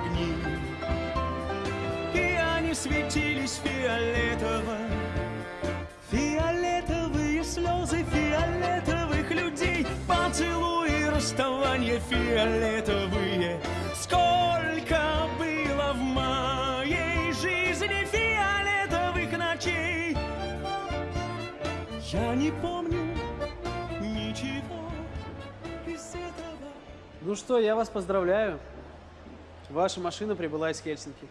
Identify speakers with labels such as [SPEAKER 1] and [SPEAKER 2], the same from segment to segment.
[SPEAKER 1] огни. И они светились фиолетово, фиолетовые слезы фиолетовых людей, поцелуи, расставания фиолетовые. Сколько было в моей жизни фиолетовых ночей, я не помню ничего.
[SPEAKER 2] Ну что, я вас поздравляю. Ваша машина прибыла из Хельсинки.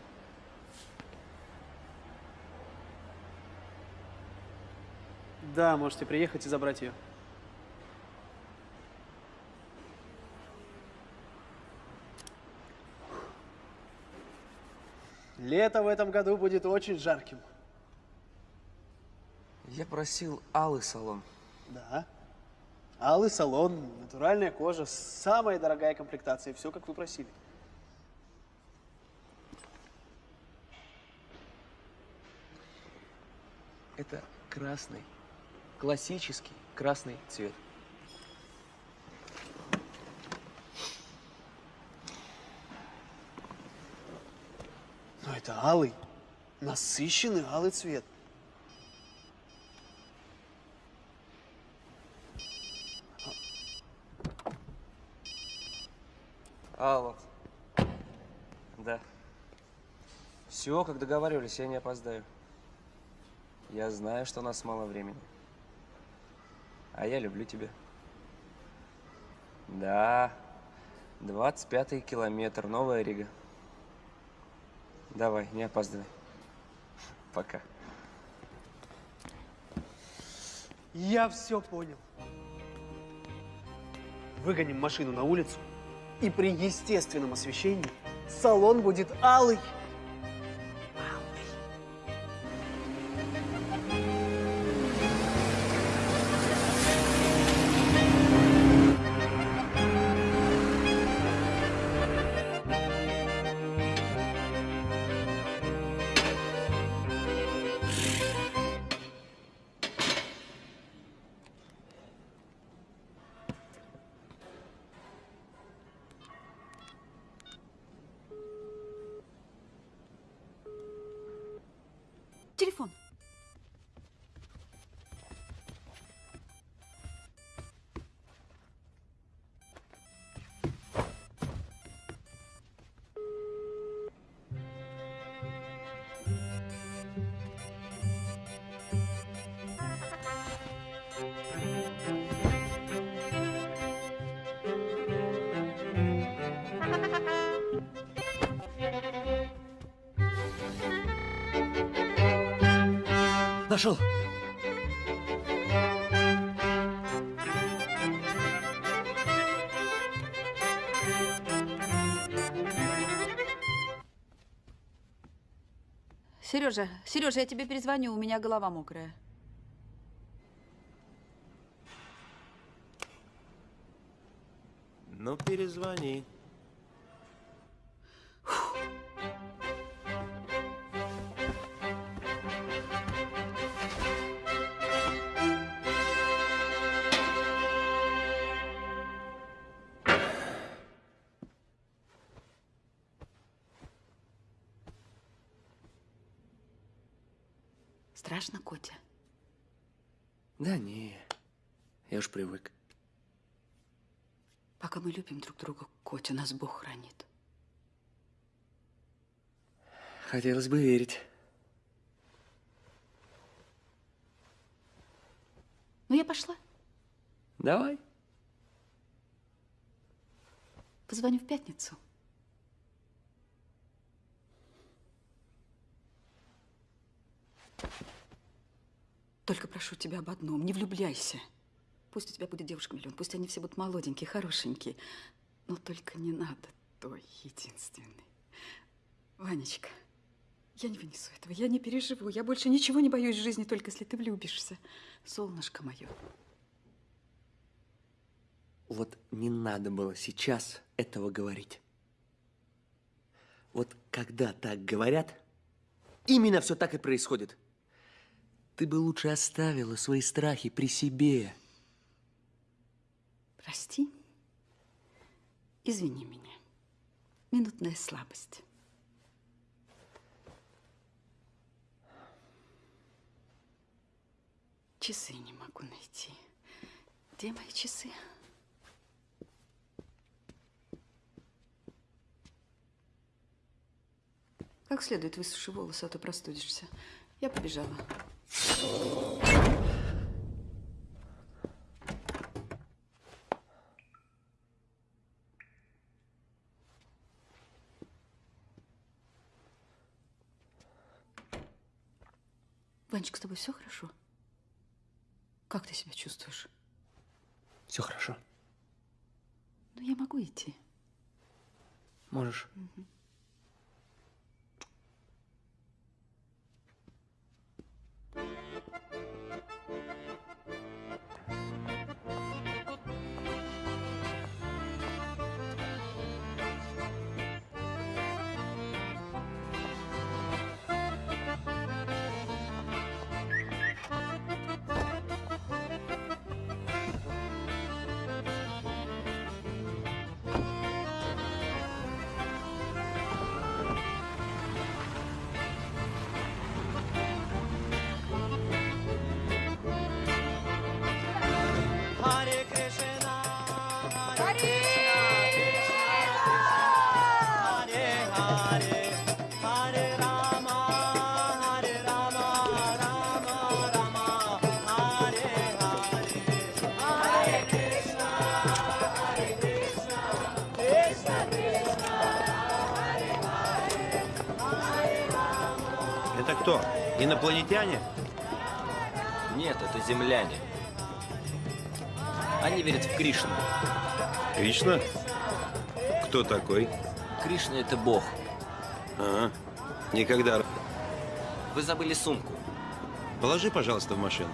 [SPEAKER 2] Да, можете приехать и забрать ее. Лето в этом году будет очень жарким.
[SPEAKER 3] Я просил алый салон.
[SPEAKER 2] Да. Алый салон, натуральная кожа, самая дорогая комплектация. Все, как вы просили.
[SPEAKER 3] Это красный, классический красный цвет.
[SPEAKER 2] Но это алый, насыщенный алый цвет.
[SPEAKER 3] Алло. Да. Все, как договаривались, я не опоздаю. Я знаю, что у нас мало времени. А я люблю тебя. Да. 25 километр, Новая Рига. Давай, не опаздывай. Пока.
[SPEAKER 2] Я все понял. Выгоним машину на улицу, и при естественном освещении салон будет алый.
[SPEAKER 4] Телефон.
[SPEAKER 3] Нашел.
[SPEAKER 4] Сережа, Сережа, я тебе перезвоню, у меня голова мокрая.
[SPEAKER 5] Ну, перезвони.
[SPEAKER 3] Уж привык.
[SPEAKER 4] Пока мы любим друг друга, Котя, нас Бог хранит.
[SPEAKER 3] Хотелось бы верить.
[SPEAKER 4] Ну, я пошла.
[SPEAKER 3] Давай.
[SPEAKER 4] Позвоню в пятницу. Только прошу тебя об одном, не влюбляйся. Пусть у тебя будет девушка миллион, пусть они все будут молоденькие, хорошенькие, но только не надо той единственной. Ванечка, я не вынесу этого, я не переживу, я больше ничего не боюсь в жизни, только если ты влюбишься. Солнышко мое.
[SPEAKER 3] Вот не надо было сейчас этого говорить. Вот когда так говорят, именно все так и происходит. Ты бы лучше оставила свои страхи при себе.
[SPEAKER 4] Прости, извини меня. Минутная слабость. Часы не могу найти. Где мои часы? Как следует высуши волосы, а то простудишься. Я побежала. Ванечка, с тобой все хорошо? Как ты себя чувствуешь?
[SPEAKER 3] Все хорошо.
[SPEAKER 4] Ну, я могу идти.
[SPEAKER 3] Можешь.
[SPEAKER 6] Hare
[SPEAKER 5] Кто? Инопланетяне?
[SPEAKER 7] Нет, это земляне. Они верят в Кришну.
[SPEAKER 5] Кришна? Кто такой?
[SPEAKER 7] Кришна — это бог.
[SPEAKER 5] Ага. Никогда.
[SPEAKER 7] Вы забыли сумку.
[SPEAKER 5] Положи, пожалуйста, в машину.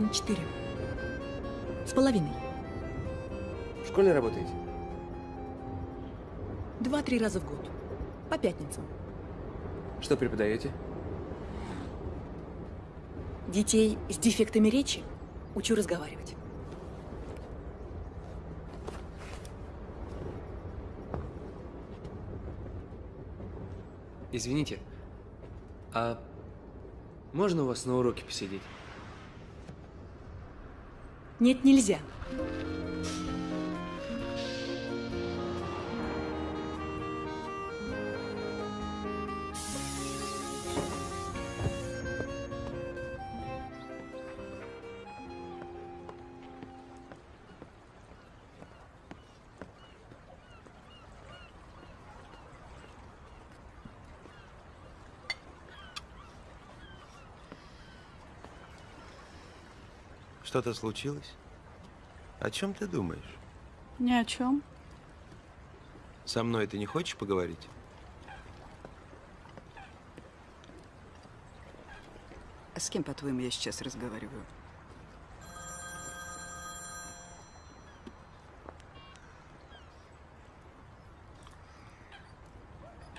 [SPEAKER 8] На четыре. С половиной.
[SPEAKER 3] В школе работаете?
[SPEAKER 8] Два-три раза в год. По пятницам.
[SPEAKER 3] Что преподаете?
[SPEAKER 8] Детей с дефектами речи учу разговаривать.
[SPEAKER 3] Извините, а можно у вас на уроке посидеть?
[SPEAKER 8] Нет, нельзя.
[SPEAKER 5] Что-то случилось? О чем ты думаешь?
[SPEAKER 4] Ни о чем.
[SPEAKER 5] Со мной ты не хочешь поговорить?
[SPEAKER 4] А с кем, по-твоему, я сейчас разговариваю?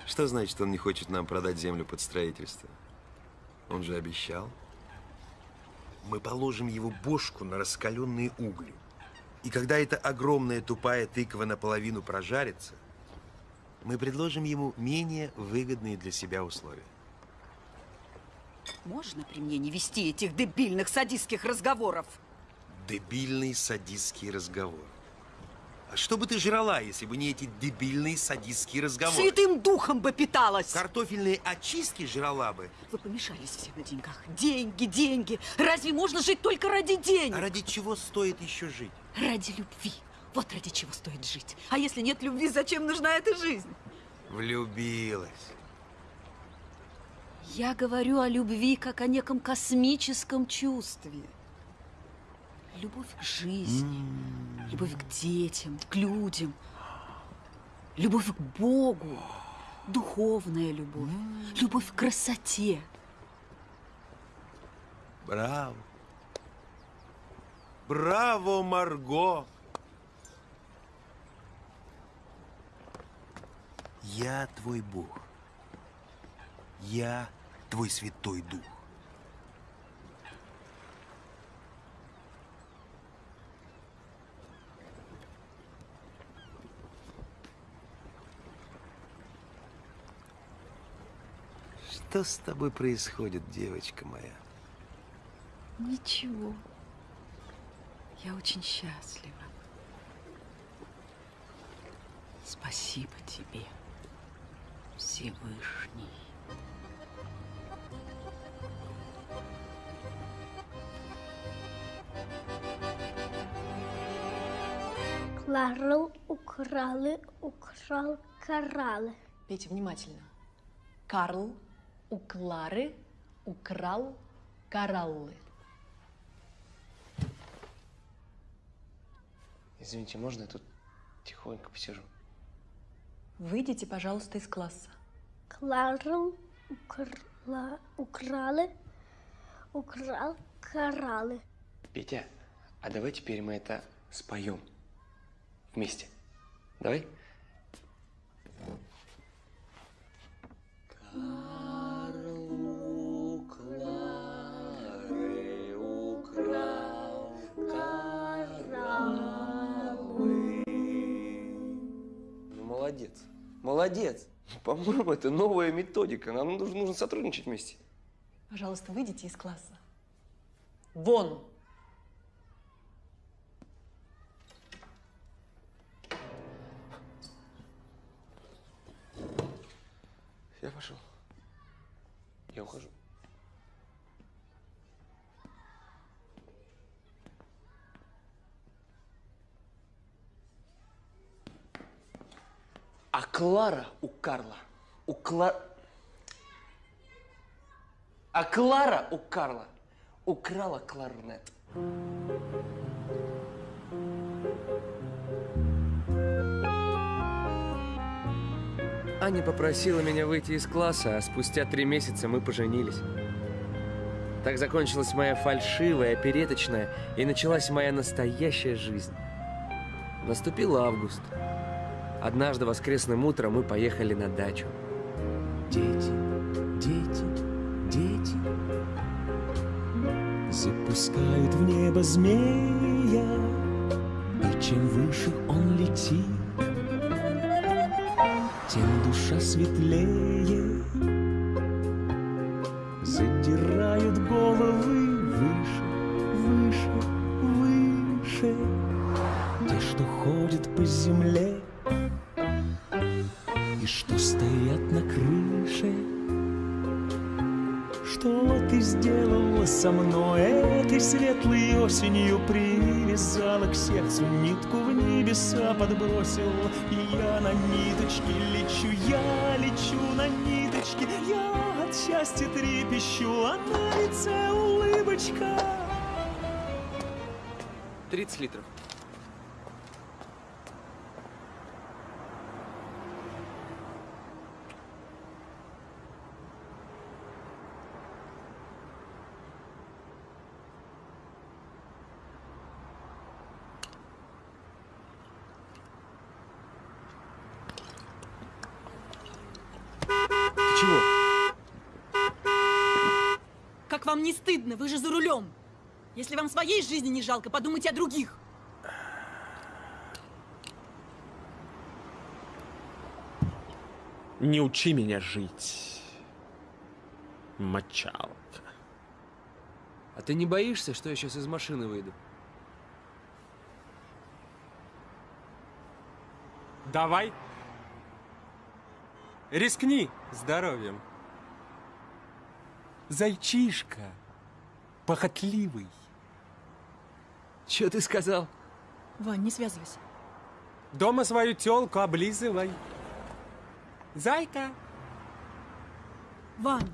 [SPEAKER 5] Что значит, он не хочет нам продать землю под строительство? Он же обещал. Мы положим его бошку на раскаленные угли. И когда эта огромная тупая тыква наполовину прожарится, мы предложим ему менее выгодные для себя условия.
[SPEAKER 4] Можно при мне не вести этих дебильных садистских разговоров?
[SPEAKER 5] Дебильный садистский разговор. Что бы ты жрала, если бы не эти дебильные садистские разговоры?
[SPEAKER 4] Святым духом бы питалась!
[SPEAKER 5] Картофельные очистки жрала бы.
[SPEAKER 4] Вы помешались все на деньгах. Деньги, деньги. Разве можно жить только ради денег?
[SPEAKER 5] А ради чего стоит еще жить?
[SPEAKER 4] Ради любви. Вот ради чего стоит жить. А если нет любви, зачем нужна эта жизнь?
[SPEAKER 5] Влюбилась.
[SPEAKER 4] Я говорю о любви как о неком космическом чувстве. Любовь к жизни, любовь к детям, к людям, любовь к Богу, духовная любовь, любовь к красоте.
[SPEAKER 5] Браво. Браво, Марго. Я твой Бог. Я твой Святой Дух. Что с тобой происходит, девочка моя?
[SPEAKER 4] Ничего. Я очень счастлива. Спасибо тебе, Всевышний.
[SPEAKER 9] Кларл украли, украл, карали.
[SPEAKER 8] Петя, внимательно. Карл у Клары украл кораллы.
[SPEAKER 3] Извините, можно я тут тихонько посижу?
[SPEAKER 8] Выйдите, пожалуйста, из класса.
[SPEAKER 9] Кларл украла, украли, украл, карали.
[SPEAKER 3] Петя, а давай теперь мы это споем вместе. Давай? Ну, молодец. Молодец. По-моему, это новая методика. Нам нужно, нужно сотрудничать вместе.
[SPEAKER 8] Пожалуйста, выйдите из класса. Вон!
[SPEAKER 3] Я пошел. Я ухожу. А Клара у Карла, у Кла... А Клара у Карла украла кларнет. Аня попросила меня выйти из класса, а спустя три месяца мы поженились. Так закончилась моя фальшивая, опереточная, и началась моя настоящая жизнь. Наступил август. Однажды воскресным утром мы поехали на дачу. Дети, дети, дети
[SPEAKER 1] Запускают в небо змея И чем выше он летит Тем душа светлее небеса подбросила И я на ниточке лечу, я лечу на ниточке Я от счастья трепещу, а на лице улыбочка
[SPEAKER 3] 30 литров.
[SPEAKER 8] Вам не стыдно? Вы же за рулем. Если вам своей жизни не жалко, подумайте о других.
[SPEAKER 10] Не учи меня жить. Мочалка.
[SPEAKER 3] А ты не боишься, что я сейчас из машины выйду?
[SPEAKER 10] Давай. Рискни здоровьем. Зайчишка. Похотливый.
[SPEAKER 3] Че ты сказал?
[SPEAKER 8] Вань, не связывайся.
[SPEAKER 10] Дома свою тёлку облизывай. Зайка.
[SPEAKER 8] Вань,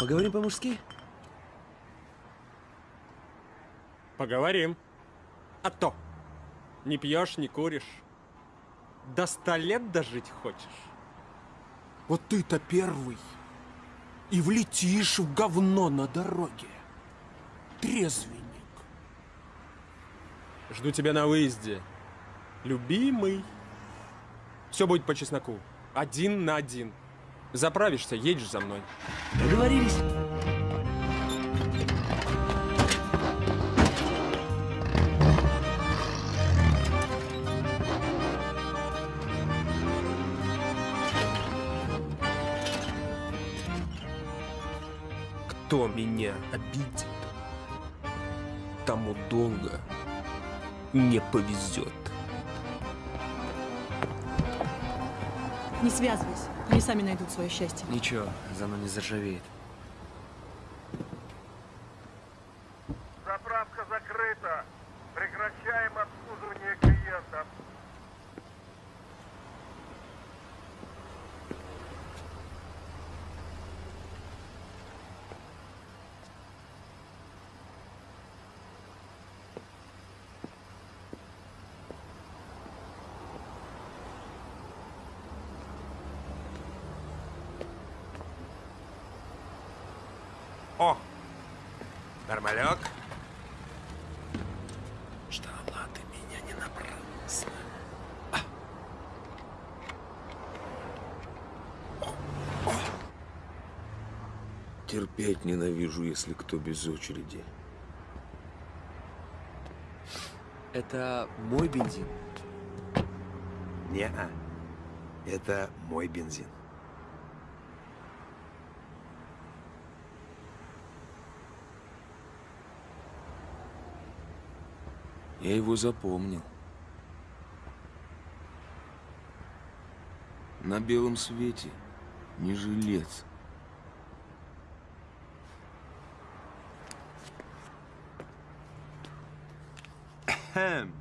[SPEAKER 3] поговорим по-мужски?
[SPEAKER 10] Поговорим. А то. Не пьешь, не куришь. До ста лет дожить хочешь? Вот ты-то первый. И влетишь в говно на дороге. Трезвенник. Жду тебя на выезде. Любимый. Все будет по чесноку. Один на один. Заправишься, едешь за мной.
[SPEAKER 3] Договорились.
[SPEAKER 10] Кто меня обидит, тому долго не повезет.
[SPEAKER 8] не связывайся. Они сами найдут свое счастье.
[SPEAKER 3] Ничего, зано не заржавеет.
[SPEAKER 11] Заправка закрыта. Прекращаем обслуживание клиентов.
[SPEAKER 10] О! Нормалек. Ждала ты меня не напрасно.
[SPEAKER 5] Терпеть ненавижу, если кто без очереди.
[SPEAKER 3] Это мой бензин.
[SPEAKER 5] Не-а. Это мой бензин.
[SPEAKER 3] Я его запомнил.
[SPEAKER 5] На белом свете не жилец.
[SPEAKER 3] him.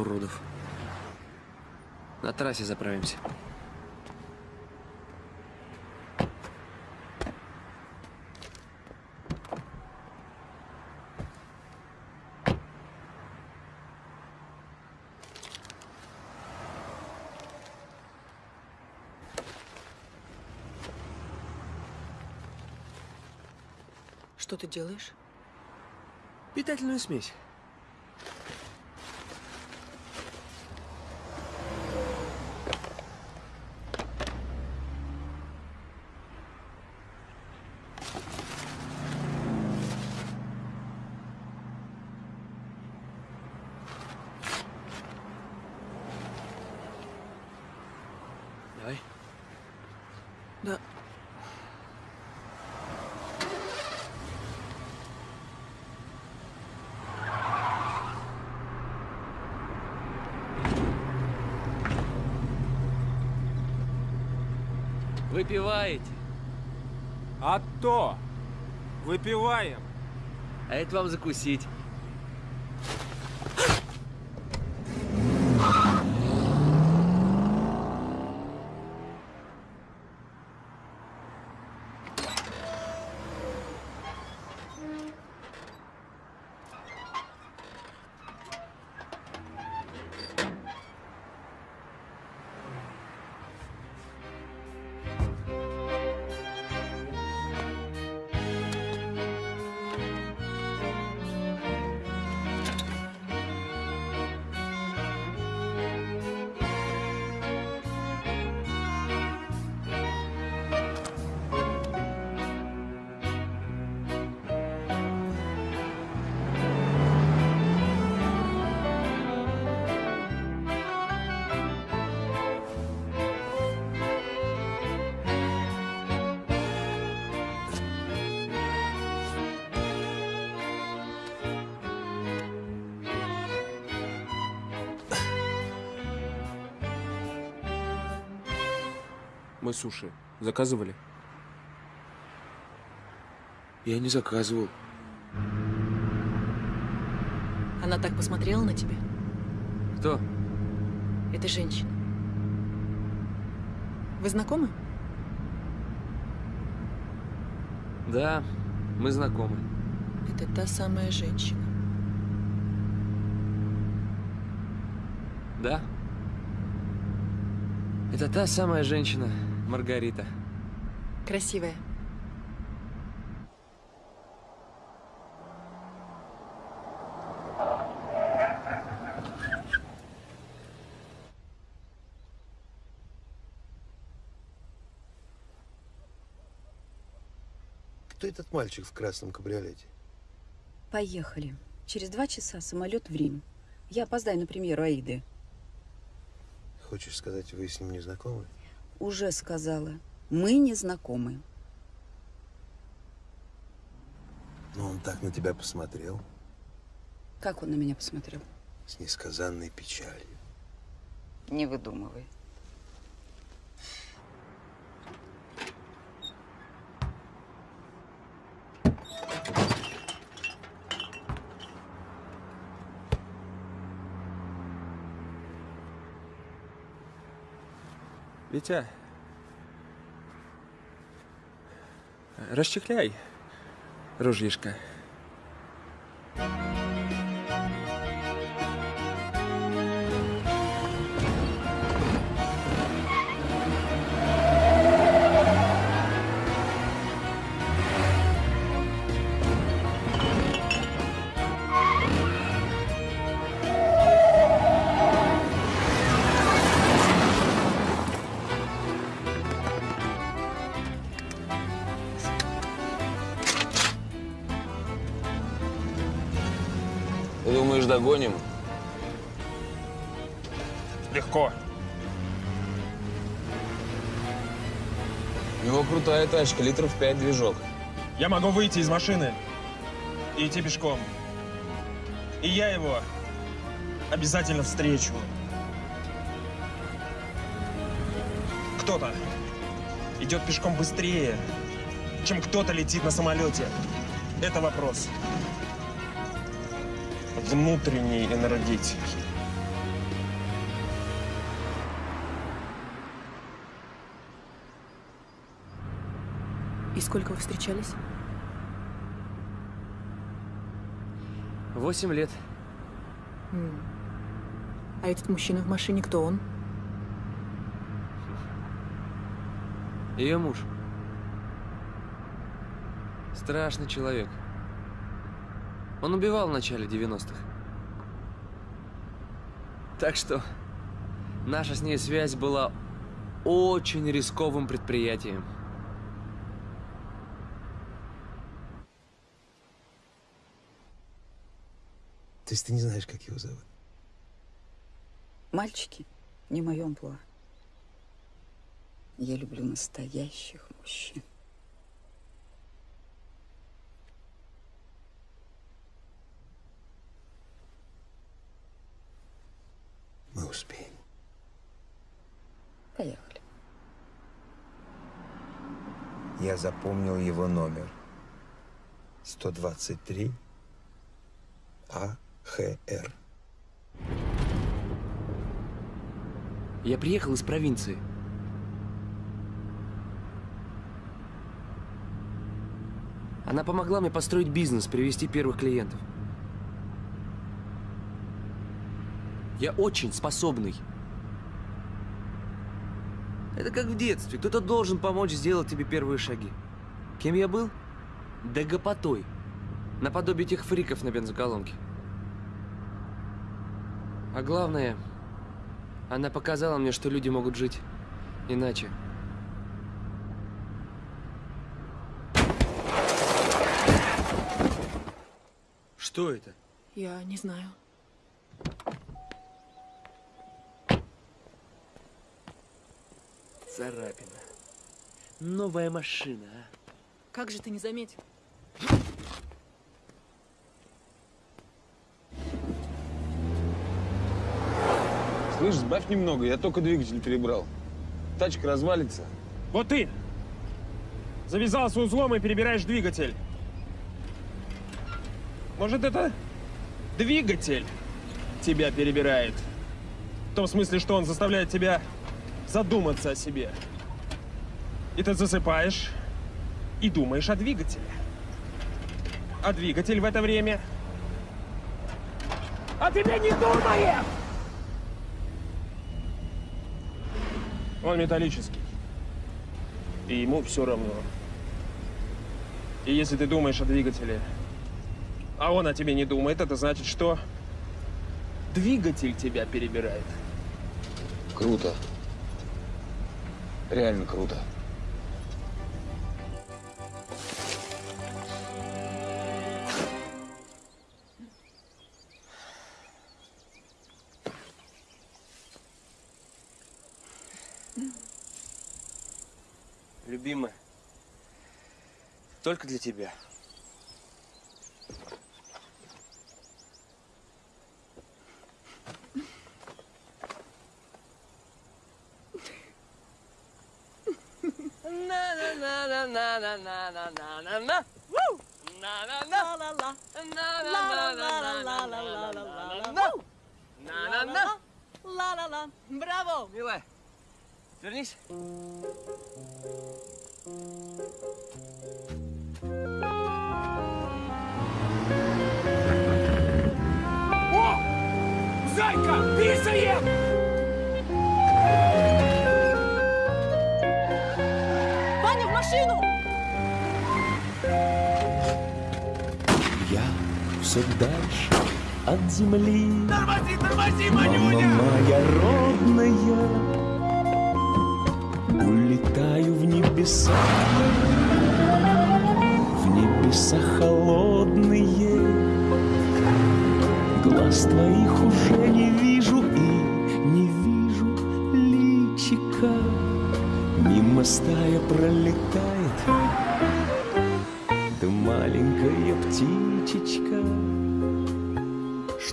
[SPEAKER 3] Уродов. На трассе заправимся.
[SPEAKER 8] Что ты делаешь?
[SPEAKER 3] Питательную смесь. Давай.
[SPEAKER 8] Да.
[SPEAKER 3] Выпиваете?
[SPEAKER 10] А то! Выпиваем!
[SPEAKER 3] А это вам закусить.
[SPEAKER 10] Мы суши заказывали?
[SPEAKER 3] Я не заказывал.
[SPEAKER 8] Она так посмотрела на тебя.
[SPEAKER 3] Кто?
[SPEAKER 8] Это женщина. Вы знакомы?
[SPEAKER 3] Да, мы знакомы.
[SPEAKER 8] Это та самая женщина.
[SPEAKER 3] Да? Это та самая женщина, Маргарита.
[SPEAKER 8] Красивая.
[SPEAKER 5] Кто этот мальчик в красном кабриолете?
[SPEAKER 4] Поехали. Через два часа самолет в Рим. Я опоздаю на премьеру Аиды.
[SPEAKER 5] Хочешь сказать, вы с ним не знакомы?
[SPEAKER 4] Уже сказала. Мы не знакомы.
[SPEAKER 5] Но он так на тебя посмотрел,
[SPEAKER 4] Как он на меня посмотрел?
[SPEAKER 5] с несказанной печалью.
[SPEAKER 4] Не выдумывай.
[SPEAKER 10] Витя, расчехляй ружьишко.
[SPEAKER 3] Тачка, литров 5 движок.
[SPEAKER 10] Я могу выйти из машины и идти пешком. И я его обязательно встречу. Кто-то идет пешком быстрее, чем кто-то летит на самолете. Это вопрос внутренней энергетики.
[SPEAKER 8] И сколько вы встречались?
[SPEAKER 3] Восемь лет.
[SPEAKER 8] А этот мужчина в машине, кто он?
[SPEAKER 3] Ее муж. Страшный человек. Он убивал в начале 90-х. Так что наша с ней связь была очень рисковым предприятием.
[SPEAKER 5] То есть ты не знаешь, как его зовут?
[SPEAKER 4] Мальчики, не мое амплуа. Я люблю настоящих мужчин.
[SPEAKER 5] Мы успеем.
[SPEAKER 4] Поехали.
[SPEAKER 5] Я запомнил его номер. 123 АХР.
[SPEAKER 3] Я приехал из провинции. Она помогла мне построить бизнес, привести первых клиентов. Я очень способный. Это как в детстве. Кто-то должен помочь сделать тебе первые шаги. Кем я был? Да. Наподобие тех фриков на бензоколонке. А главное, она показала мне, что люди могут жить иначе. Что это?
[SPEAKER 12] Я не знаю.
[SPEAKER 3] Царапина. Новая машина, а?
[SPEAKER 12] Как же ты не заметил?
[SPEAKER 13] Слышь, сбавь немного, я только двигатель перебрал. Тачка развалится.
[SPEAKER 14] Вот ты! Завязался узлом и перебираешь двигатель. Может, это двигатель тебя перебирает? В том смысле, что он заставляет тебя задуматься о себе. И ты засыпаешь и думаешь о двигателе. А двигатель в это время... А тебе не думает! Он металлический. И ему все равно. И если ты думаешь о двигателе, а он о тебе не думает, это значит, что двигатель тебя перебирает.
[SPEAKER 13] Круто. Реально круто.
[SPEAKER 3] Только для тебя.
[SPEAKER 8] На-на-на-на-на-на-на-на-на. Woo! На-на-на. На-на-на-на-на-на-на-на-на. На-на-на.
[SPEAKER 12] Ла-ла-ла. Браво!
[SPEAKER 3] Милая, вернись.
[SPEAKER 14] Зайка, писаем!
[SPEAKER 12] Ваня, в машину!
[SPEAKER 1] Я все дальше от земли.
[SPEAKER 8] Тормози, тормози,
[SPEAKER 1] Мама моя родная, улетаю в небеса, в небеса холодные. Глаз твоих уже не вижу и не вижу личика. Мимо стая пролетает, ты маленькая птичечка.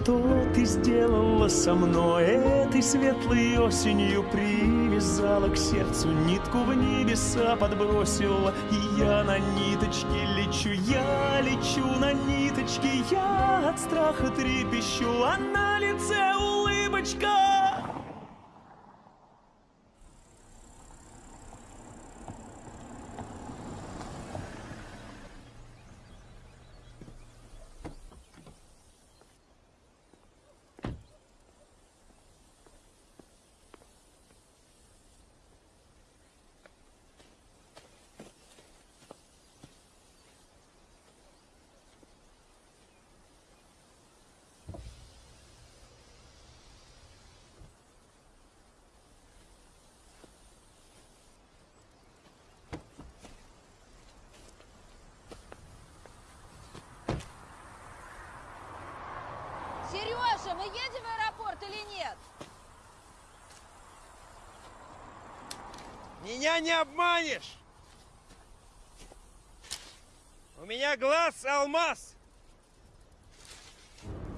[SPEAKER 1] Что ты сделала со мной? Этой светлой осенью Привязала к сердцу нитку в небеса подбросила. И я на ниточке лечу, я лечу на ниточке Я от страха трепещу, а на лице улыбочка
[SPEAKER 4] Сережа, мы едем в аэропорт или нет?
[SPEAKER 15] Меня не обманешь! У меня глаз алмаз!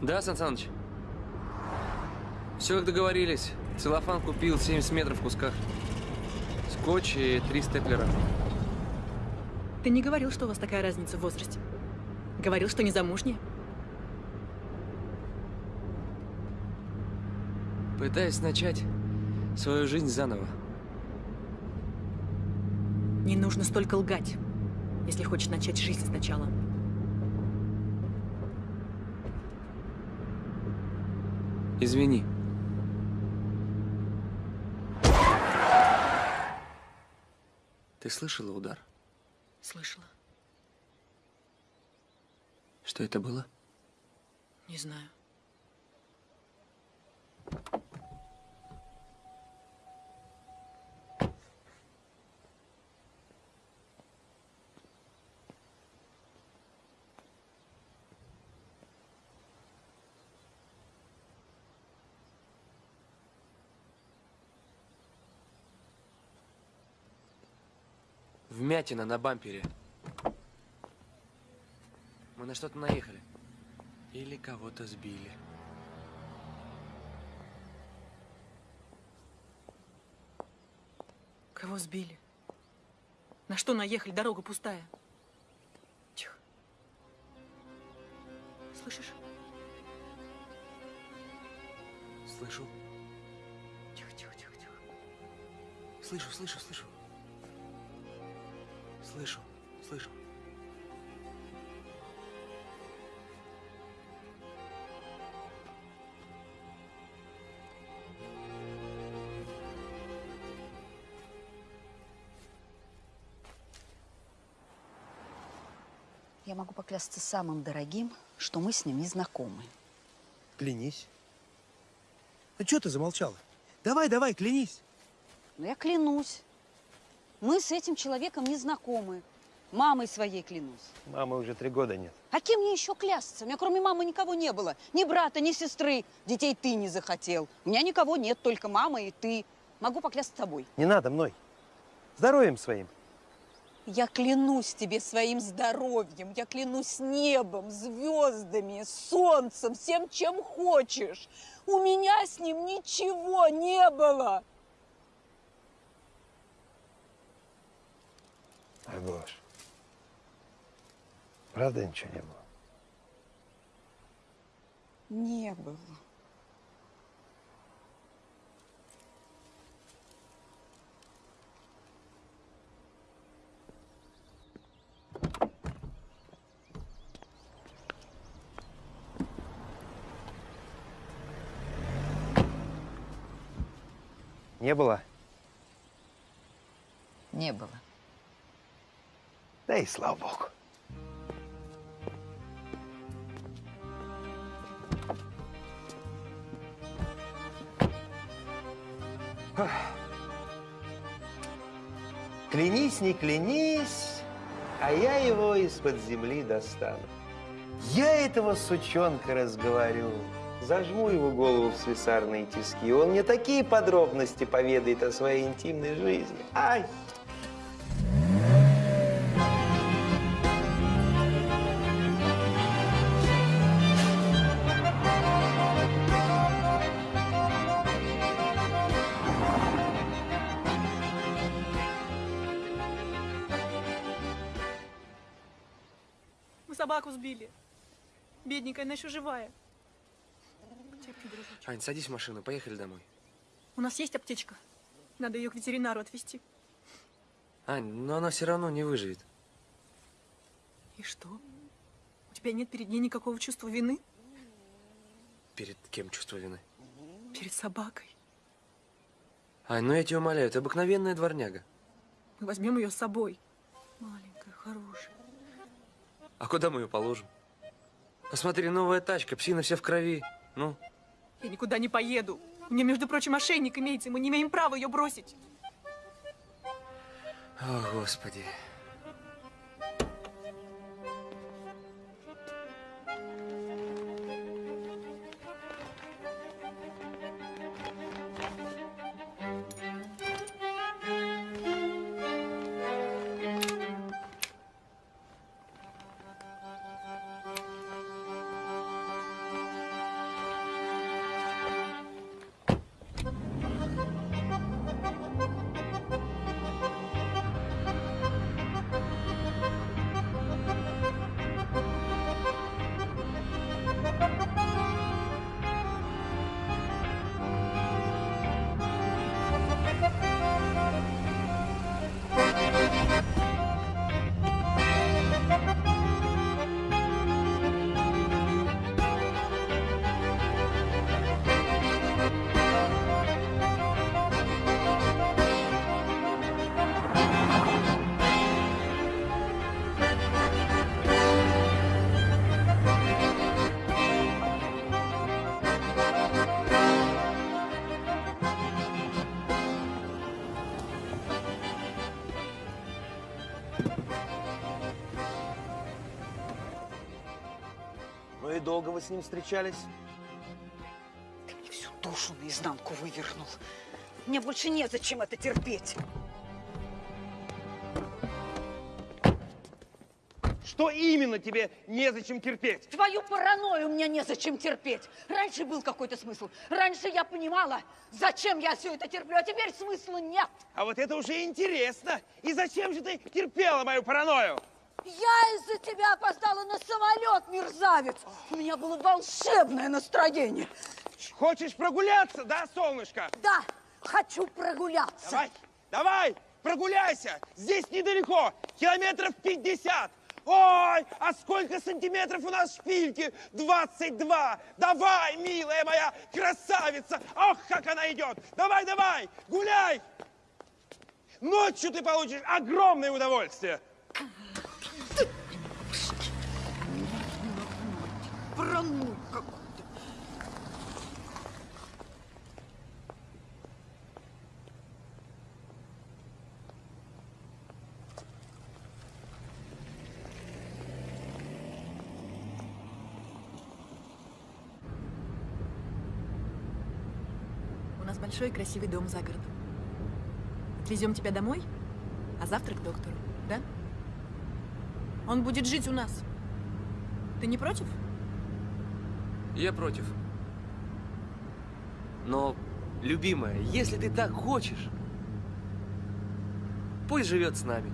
[SPEAKER 3] Да, Сан Саныч? Все как договорились. Целлофан купил 70 метров в кусках. Скотч и три степлера.
[SPEAKER 8] Ты не говорил, что у вас такая разница в возрасте. Говорил, что не замужняя.
[SPEAKER 3] Пытаюсь начать свою жизнь заново.
[SPEAKER 8] Не нужно столько лгать, если хочешь начать жизнь сначала.
[SPEAKER 3] Извини. Ты слышала удар?
[SPEAKER 8] Слышала.
[SPEAKER 3] Что это было?
[SPEAKER 8] Не знаю.
[SPEAKER 3] Вмятина на бампере. Мы на что-то наехали. Или кого-то сбили.
[SPEAKER 8] Кого сбили? На что наехали? Дорога пустая. Тихо. Слышишь?
[SPEAKER 3] Слышу.
[SPEAKER 8] Тихо, тихо, тихо, тихо.
[SPEAKER 3] Слышу, слышу, слышу. Слышу, слышу.
[SPEAKER 16] Я могу поклясться самым дорогим, что мы с ним не знакомы.
[SPEAKER 5] Клянись. Ну что ты замолчала? Давай, давай, клянись.
[SPEAKER 4] Но я клянусь. Мы с этим человеком не знакомы. Мамой своей клянусь.
[SPEAKER 5] Мамы уже три года нет.
[SPEAKER 4] А кем мне еще клясться? У меня кроме мамы никого не было. Ни брата, ни сестры. Детей ты не захотел. У меня никого нет, только мама и ты. Могу поклясться тобой.
[SPEAKER 5] Не надо мной. Здоровьем своим.
[SPEAKER 4] Я клянусь тебе своим здоровьем, я клянусь небом, звездами, солнцем, всем, чем хочешь. У меня с ним ничего не было.
[SPEAKER 5] Агош. Правда ничего не было?
[SPEAKER 4] Не было.
[SPEAKER 5] Не было?
[SPEAKER 16] Не было.
[SPEAKER 5] И слава богу. Клянись, не клянись, а я его из-под земли достану. Я этого сучонка разговорю. Зажму его голову в слесарные тиски. Он мне такие подробности поведает о своей интимной жизни. Ай!
[SPEAKER 8] Бедненькая, она еще живая. Терпи, дружочек.
[SPEAKER 3] Ань, садись в машину, поехали домой.
[SPEAKER 8] У нас есть аптечка. Надо ее к ветеринару отвезти.
[SPEAKER 3] Ань, но она все равно не выживет.
[SPEAKER 8] И что? У тебя нет перед ней никакого чувства вины?
[SPEAKER 3] Перед кем чувство вины?
[SPEAKER 8] Перед собакой.
[SPEAKER 3] Ань, ну я тебя умоляю, это обыкновенная дворняга.
[SPEAKER 8] Мы возьмем ее с собой. Маленькая, хорошая.
[SPEAKER 3] А куда мы ее положим? Посмотри, новая тачка, псина вся в крови. Ну,
[SPEAKER 8] Я никуда не поеду. У нее, между прочим, ошейник имеется. Мы не имеем права ее бросить.
[SPEAKER 3] о, Господи.
[SPEAKER 17] Долго вы с ним встречались?
[SPEAKER 4] Ты мне всю душу наизнанку вывернул. Мне больше незачем это терпеть.
[SPEAKER 15] Что именно тебе незачем терпеть?
[SPEAKER 4] Твою паранойю мне незачем терпеть. Раньше был какой-то смысл. Раньше я понимала, зачем я все это терплю, а теперь смысла нет.
[SPEAKER 15] А вот это уже интересно. И зачем же ты терпела мою паранойю?
[SPEAKER 4] Я из-за тебя опоздала на самолет, мерзавец. У меня было волшебное настроение.
[SPEAKER 15] Хочешь прогуляться, да, солнышко?
[SPEAKER 4] Да, хочу прогуляться.
[SPEAKER 15] Давай, давай, прогуляйся. Здесь недалеко, километров 50. Ой, а сколько сантиметров у нас шпильки? 22. Давай, милая моя красавица. Ох, как она идет. Давай, давай, гуляй. Ночью ты получишь огромное удовольствие.
[SPEAKER 8] У нас большой и красивый дом за городом. Отвезем тебя домой, а завтра к доктору, да? Он будет жить у нас. Ты не против?
[SPEAKER 3] Я против. Но, любимая, если ты так хочешь, пусть живет с нами.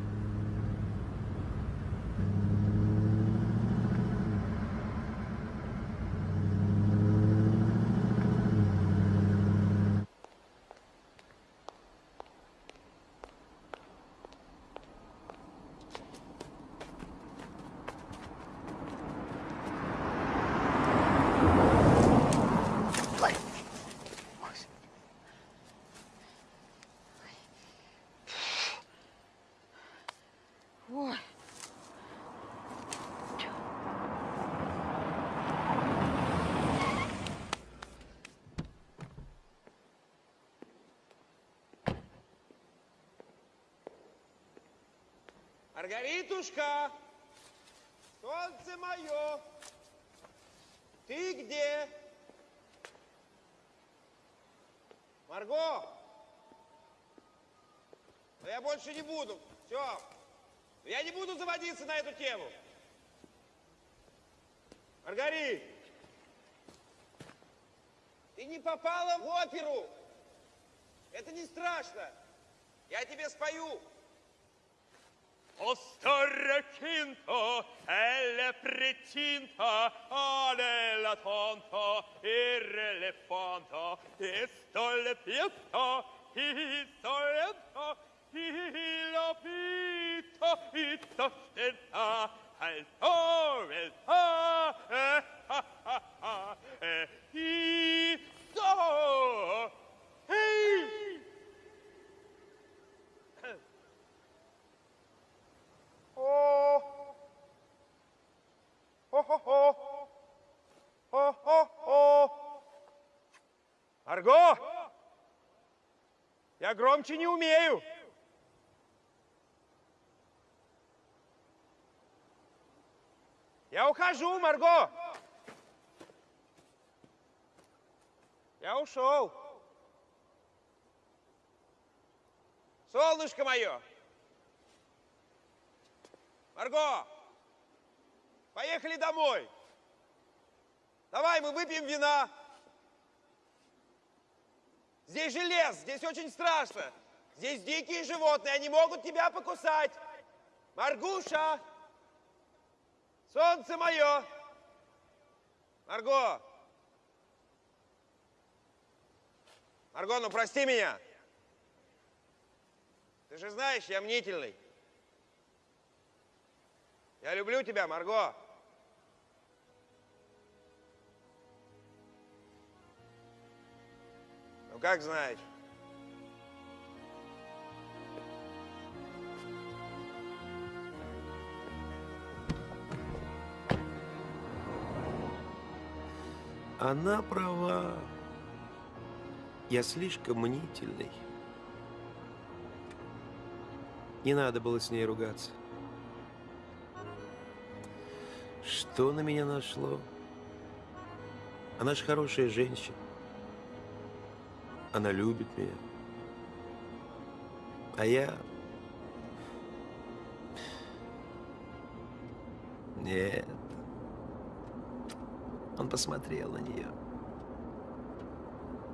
[SPEAKER 15] Маргаритушка, солнце мое, ты где? Марго, но я больше не буду, все. Я не буду заводиться на эту тему. Маргарит, ты не попала в оперу. Это не страшно. Я тебе спою.
[SPEAKER 18] O större kinto eller pretinta ale la tonta irrelevanta estolle pietta historienta hila pita itta stenta alto velta eh ha ha ha eh
[SPEAKER 15] isto. О-хо-хо! О-хо-хо! Арго! Я громче не умею. Я ухожу, Марго. Я ушел. Солнышко мое. Марго, поехали домой. Давай, мы выпьем вина. Здесь же лес, здесь очень страшно. Здесь дикие животные, они могут тебя покусать. Маргуша, солнце мое. Марго. Марго, ну прости меня. Ты же знаешь, я мнительный. Я люблю тебя, Марго. Ну, как знаешь.
[SPEAKER 5] Она права. Я слишком мнительный. Не надо было с ней ругаться. Что на меня нашло? Она же хорошая женщина. Она любит меня. А я... Нет. Он посмотрел на нее.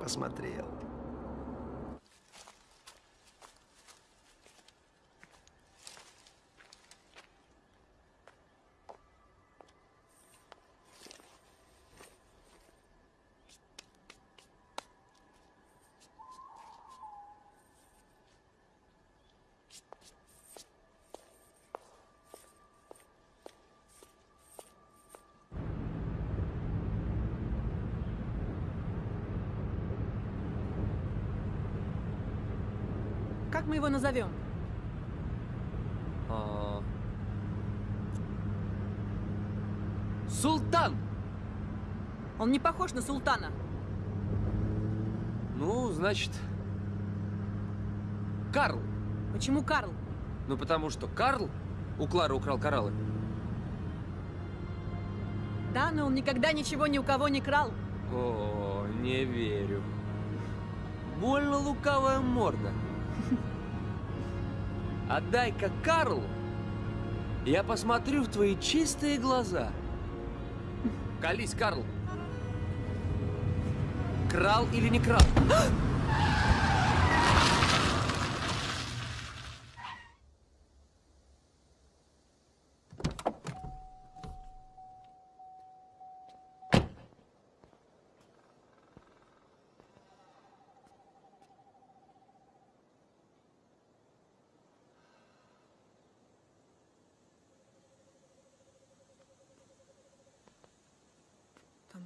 [SPEAKER 5] Посмотрел.
[SPEAKER 8] Как мы его назовем?
[SPEAKER 3] А. Султан!
[SPEAKER 8] Он не похож на султана.
[SPEAKER 3] Ну, значит, Карл.
[SPEAKER 8] Почему Карл?
[SPEAKER 3] Ну, потому что Карл у Клары украл кораллы.
[SPEAKER 8] Да, но он никогда ничего ни у кого не крал.
[SPEAKER 3] О, не верю. Больно лукавая морда. Отдай-ка Карл, я посмотрю в твои чистые глаза. Колись, Карл. Крал или не крал?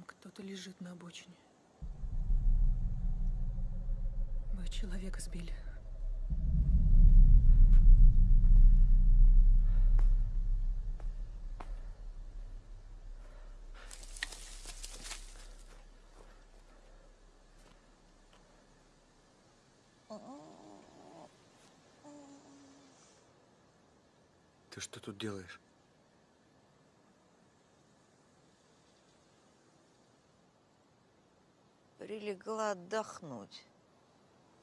[SPEAKER 8] Кто-то лежит на обочине. Вы человека сбили.
[SPEAKER 3] Ты что тут делаешь?
[SPEAKER 19] Прилегла отдохнуть.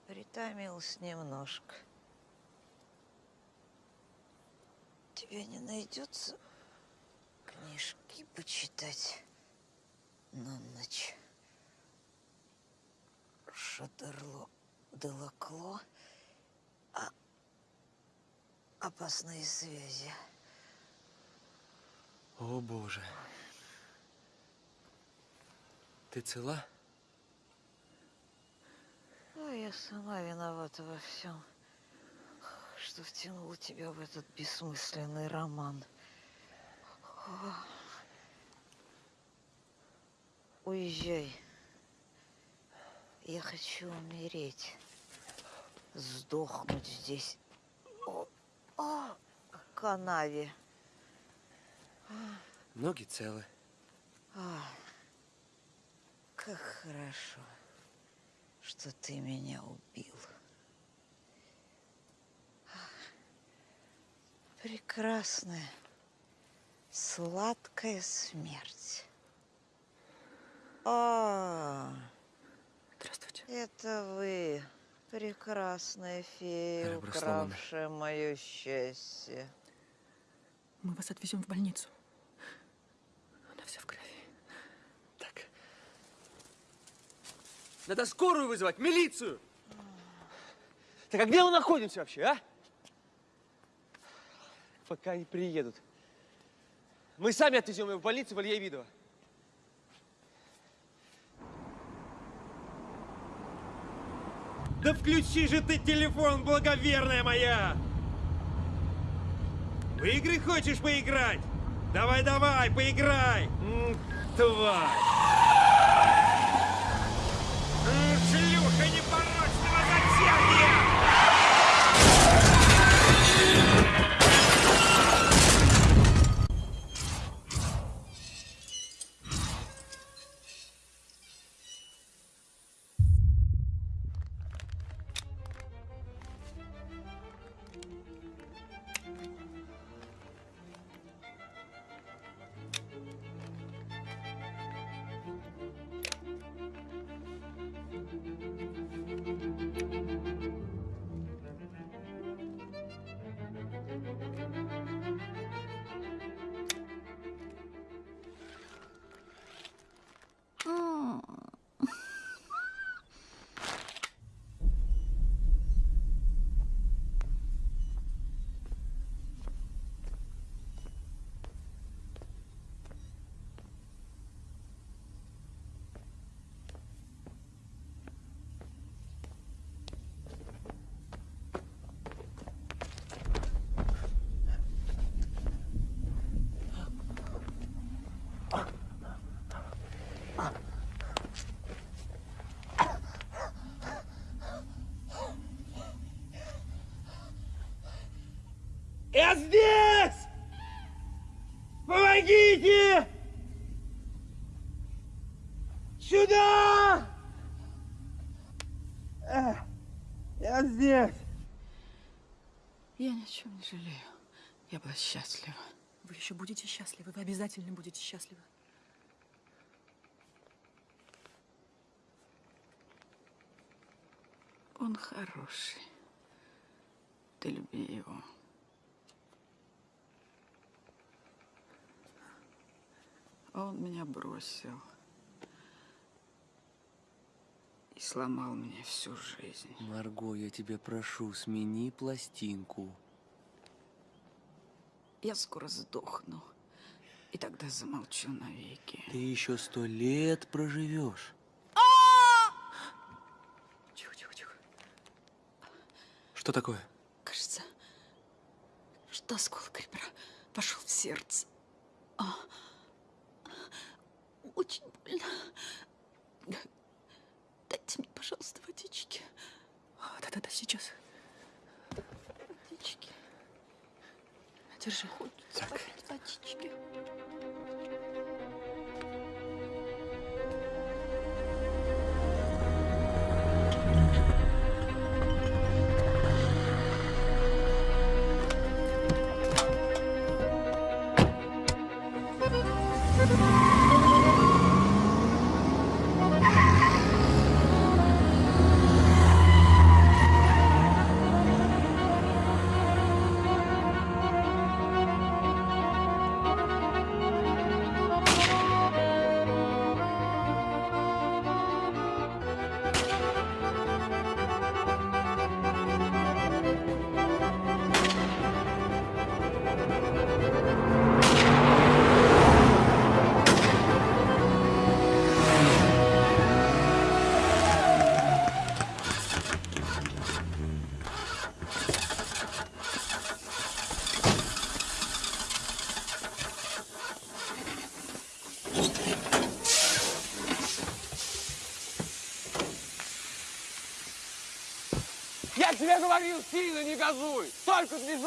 [SPEAKER 19] Притомилась немножко. Тебе не найдется книжки почитать на ночь? Шатерло Делакло. А... Опасные связи.
[SPEAKER 3] О, Боже. Ты цела?
[SPEAKER 19] Ну, я сама виновата во всем, что втянула тебя в этот бессмысленный роман. Уезжай. Я хочу умереть. Сдохнуть здесь. О, о, в канаве.
[SPEAKER 3] Ноги целы.
[SPEAKER 19] А, как хорошо, что ты меня убил. Прекрасная, сладкая смерть. А,
[SPEAKER 8] Здравствуйте.
[SPEAKER 19] это вы, прекрасная фея, укравшая мое счастье.
[SPEAKER 8] Мы вас отвезем в больницу. Она вся в крови.
[SPEAKER 3] Надо скорую вызывать, милицию!
[SPEAKER 10] Так а где мы находимся вообще, а? Пока не приедут. Мы сами отвезем его в больницу в Илья
[SPEAKER 15] Да включи же ты телефон, благоверная моя! В игры хочешь поиграть? Давай-давай, поиграй! Тварь!
[SPEAKER 4] Жалею. Я была счастлива.
[SPEAKER 8] Вы еще будете счастливы, вы обязательно будете счастливы.
[SPEAKER 4] Он хороший. Ты люби его. Он меня бросил. И сломал мне всю жизнь.
[SPEAKER 3] Марго, я тебя прошу, смени пластинку.
[SPEAKER 4] Я скоро сдохну. И тогда замолчу навеки.
[SPEAKER 3] Ты еще сто лет проживешь.
[SPEAKER 4] Тихо, тихо, тихо.
[SPEAKER 3] Что такое?
[SPEAKER 4] Кажется, что осколок ребра пошел в сердце. А, очень больно. Дайте мне, пожалуйста, водички.
[SPEAKER 8] А, Да-да-да, сейчас.
[SPEAKER 4] Водички.
[SPEAKER 8] Держи.
[SPEAKER 4] Хочется попить водички.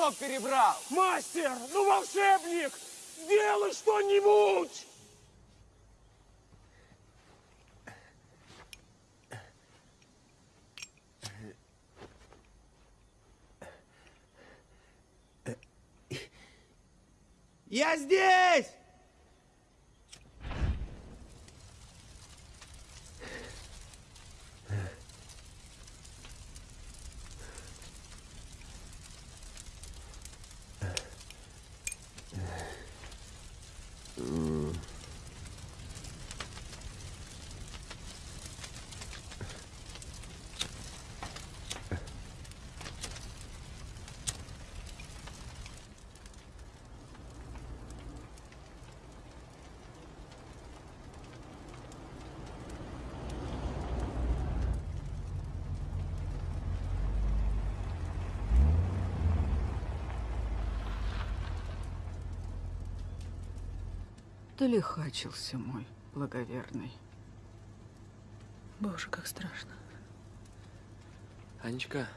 [SPEAKER 15] Движок перебрал!
[SPEAKER 10] Мастер, ну волшебник, сделай что-нибудь!
[SPEAKER 15] Я здесь!
[SPEAKER 4] Ты лихачился, мой благоверный.
[SPEAKER 8] Боже, как страшно.
[SPEAKER 3] Анечка,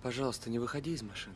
[SPEAKER 3] пожалуйста, не выходи из машины.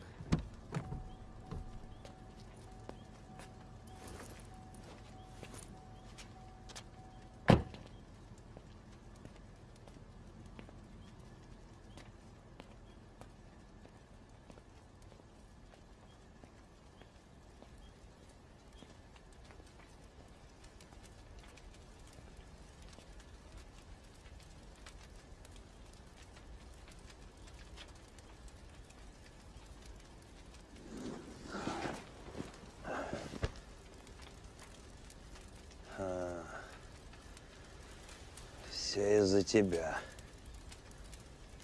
[SPEAKER 20] Из-за тебя,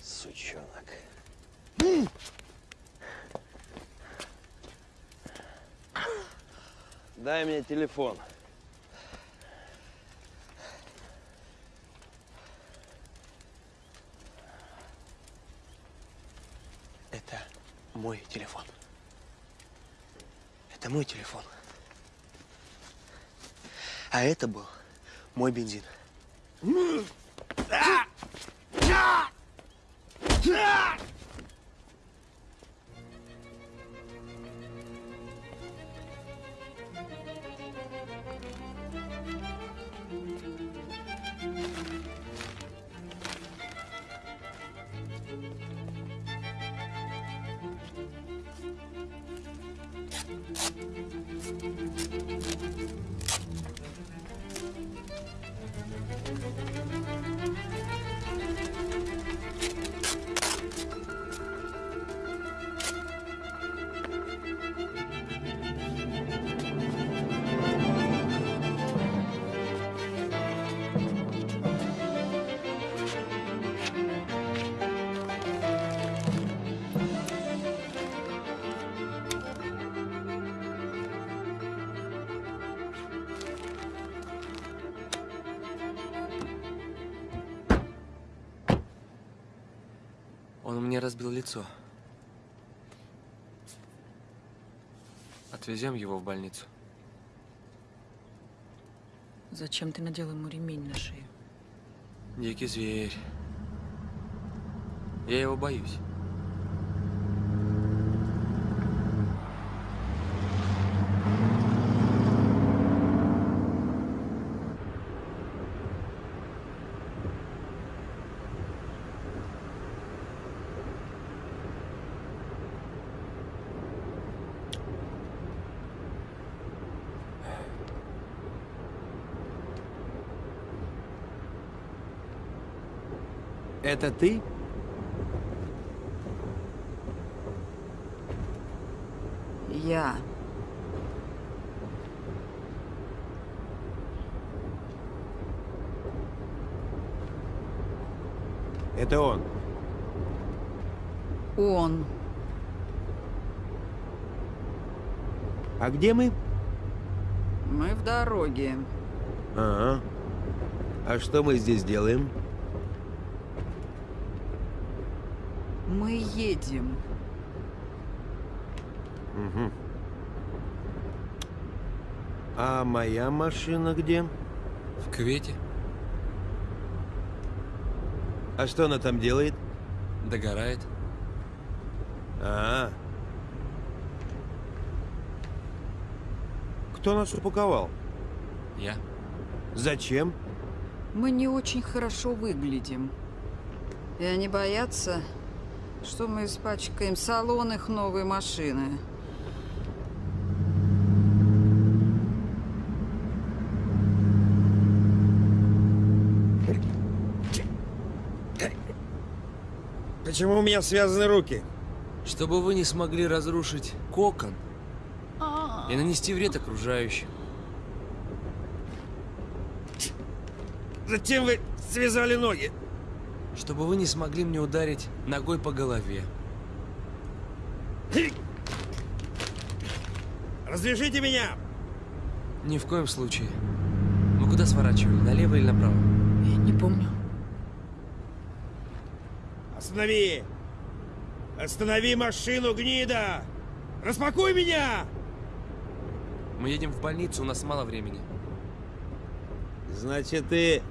[SPEAKER 20] сучонок. Дай мне телефон.
[SPEAKER 3] Это мой телефон. Это мой телефон. А это был мой бензин. Он мне разбил лицо. Отвезем его в больницу.
[SPEAKER 8] Зачем ты надел ему ремень на шею?
[SPEAKER 3] Дикий зверь. Я его боюсь.
[SPEAKER 5] Это ты?
[SPEAKER 4] Я.
[SPEAKER 5] Это он.
[SPEAKER 4] Он.
[SPEAKER 5] А где мы?
[SPEAKER 4] Мы в дороге.
[SPEAKER 15] Ага. А что мы здесь делаем?
[SPEAKER 4] Мы едем.
[SPEAKER 15] Угу. А моя машина где?
[SPEAKER 3] В кювете.
[SPEAKER 15] А что она там делает?
[SPEAKER 3] Догорает.
[SPEAKER 15] А, Кто нас упаковал?
[SPEAKER 3] Я.
[SPEAKER 15] Зачем?
[SPEAKER 4] Мы не очень хорошо выглядим. И они боятся, что мы испачкаем салон их новой машины.
[SPEAKER 15] Почему у меня связаны руки?
[SPEAKER 3] Чтобы вы не смогли разрушить кокон и нанести вред окружающим.
[SPEAKER 15] Зачем вы связали ноги?
[SPEAKER 3] Чтобы вы не смогли мне ударить ногой по голове.
[SPEAKER 15] Развяжите меня!
[SPEAKER 3] Ни в коем случае. Мы куда сворачивали, налево или направо?
[SPEAKER 8] Я не помню.
[SPEAKER 15] Останови! Останови машину, гнида! Распакуй меня!
[SPEAKER 3] Мы едем в больницу, у нас мало времени.
[SPEAKER 15] Значит, ты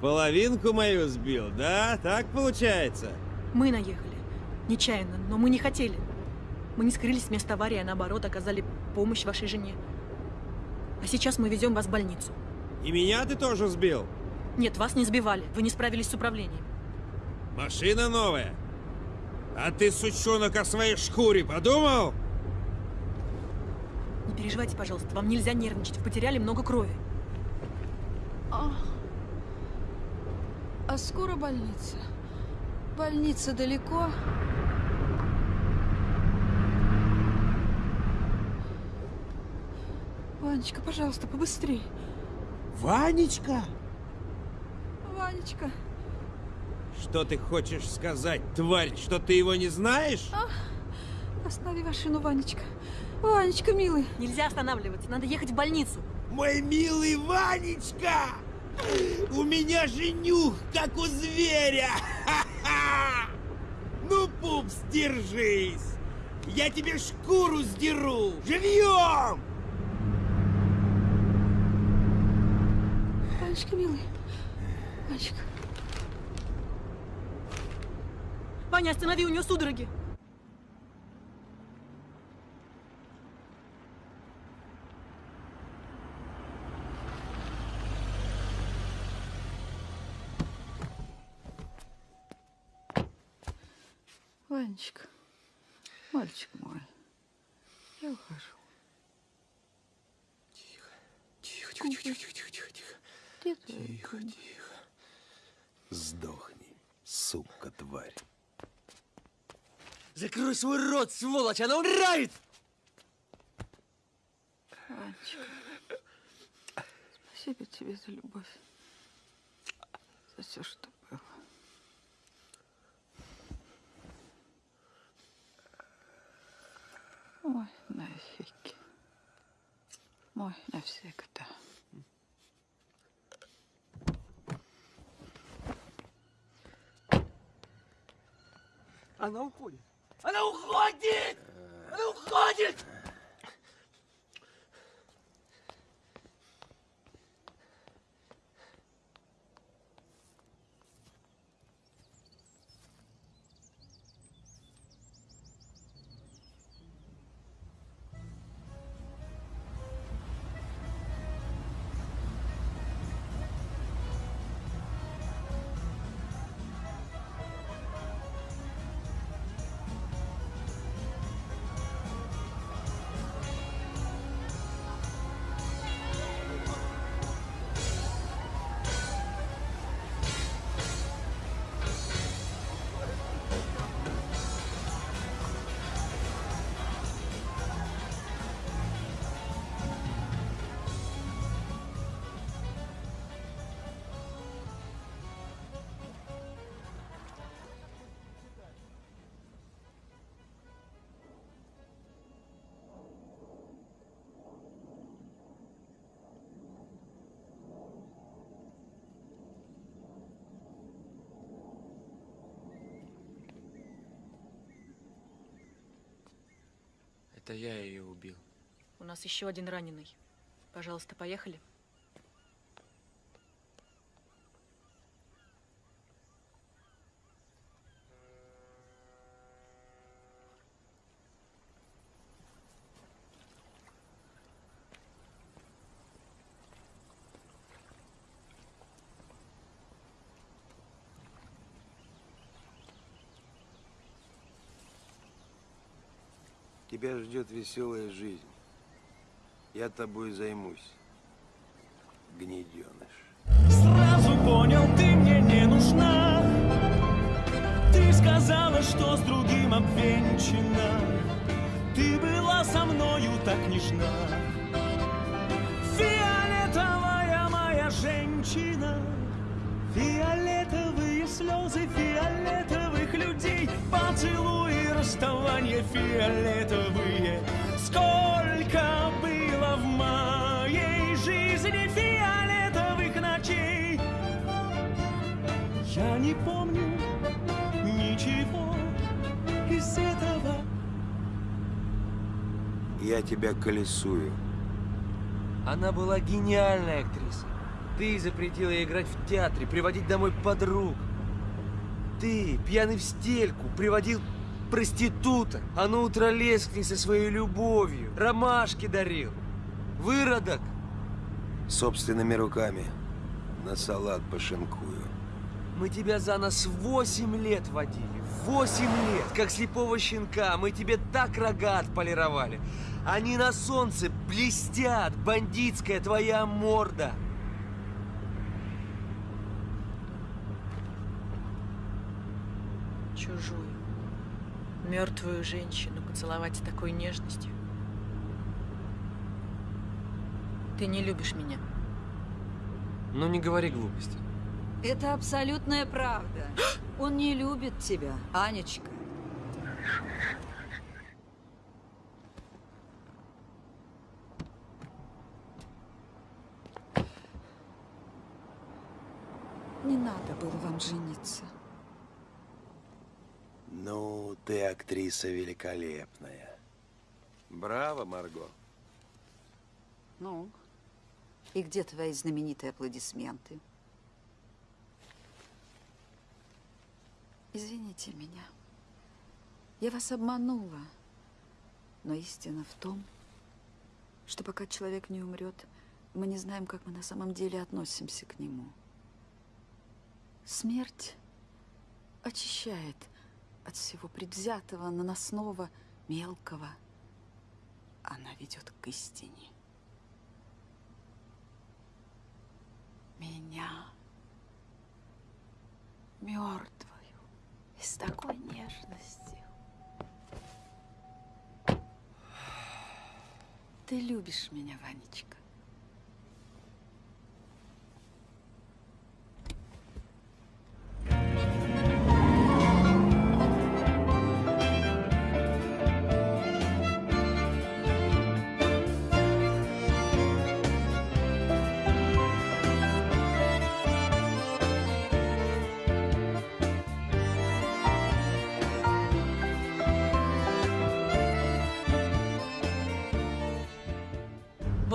[SPEAKER 15] половинку мою сбил, да? Так получается?
[SPEAKER 8] Мы наехали. Нечаянно, но мы не хотели. Мы не скрылись с места аварии, а наоборот оказали помощь вашей жене. А сейчас мы везем вас в больницу.
[SPEAKER 15] И меня ты тоже сбил?
[SPEAKER 8] Нет, вас не сбивали. Вы не справились с управлением.
[SPEAKER 15] Машина новая. А ты, сучонок, о своей шкуре подумал?
[SPEAKER 8] Не переживайте, пожалуйста. Вам нельзя нервничать. Вы потеряли много крови.
[SPEAKER 4] А, а скоро больница? Больница далеко? Ванечка, пожалуйста, побыстрей.
[SPEAKER 15] Ванечка?
[SPEAKER 4] Ванечка.
[SPEAKER 15] Что ты хочешь сказать, тварь, что ты его не знаешь?
[SPEAKER 4] А, останови машину, Ванечка. Ванечка, милый.
[SPEAKER 8] Нельзя останавливаться. Надо ехать в больницу.
[SPEAKER 15] Мой милый Ванечка! У меня же нюх, как у зверя! Ха-ха! Ну, пупс, держись! Я тебе шкуру сдеру! Живьем!
[SPEAKER 4] Ванечка, милый. Ванечка.
[SPEAKER 8] Ваня, останови, у нее судороги.
[SPEAKER 4] Ванечка, мальчик мой, Я ухожу.
[SPEAKER 5] Тихо, тихо, тихо, тихо, тихо, тихо, тихо, тихо. Тихо,
[SPEAKER 4] кумба?
[SPEAKER 5] тихо. Сдохни, сука, тварь.
[SPEAKER 3] Закрой свой рот, сволочь, она умирает!
[SPEAKER 4] Анечка, спасибо тебе за любовь. За все, что было. Мой навеки. Мой навсегда.
[SPEAKER 3] Она уходит! Она уходит! Она уходит! Это я ее убил.
[SPEAKER 8] У нас еще один раненый. Пожалуйста, поехали.
[SPEAKER 5] Тебя ждет веселая жизнь. Я тобой займусь, гнеденыш.
[SPEAKER 1] Сразу понял, ты мне не нужна Ты сказала, что с другим обвенчана Ты была со мною так нежна Фиолетовая моя женщина Фиолетовые слезы фиолетовых людей Поцелуи, расставания фиолетовые Сколько было в моей жизни фиолетовых ночей Я не помню ничего из этого
[SPEAKER 5] Я тебя колесую.
[SPEAKER 3] Она была гениальной актрисой. Ты запретила ей играть в театре, приводить домой подруг. Ты, пьяный в стельку, приводил проституток, а на утро к ней со своей любовью, ромашки дарил. Выродок!
[SPEAKER 5] Собственными руками на салат пошинкую.
[SPEAKER 3] Мы тебя за нас восемь лет водили. Восемь лет! Как слепого щенка. Мы тебе так рога отполировали. Они на солнце блестят. Бандитская твоя морда.
[SPEAKER 8] Мертвую женщину поцеловать с такой нежностью. Ты не любишь меня.
[SPEAKER 3] Ну не говори глупости.
[SPEAKER 21] Это абсолютная правда. Он не любит тебя, Анечка.
[SPEAKER 4] Не надо было вам жениться.
[SPEAKER 5] Ну, ты актриса великолепная. Браво, Марго.
[SPEAKER 21] Ну, и где твои знаменитые аплодисменты?
[SPEAKER 4] Извините меня. Я вас обманула. Но истина в том, что пока человек не умрет, мы не знаем, как мы на самом деле относимся к нему. Смерть очищает от всего предвзятого, наносного, мелкого. она ведет к истине. Меня, мертвую, и с такой нежностью. Ты любишь меня, Ванечка?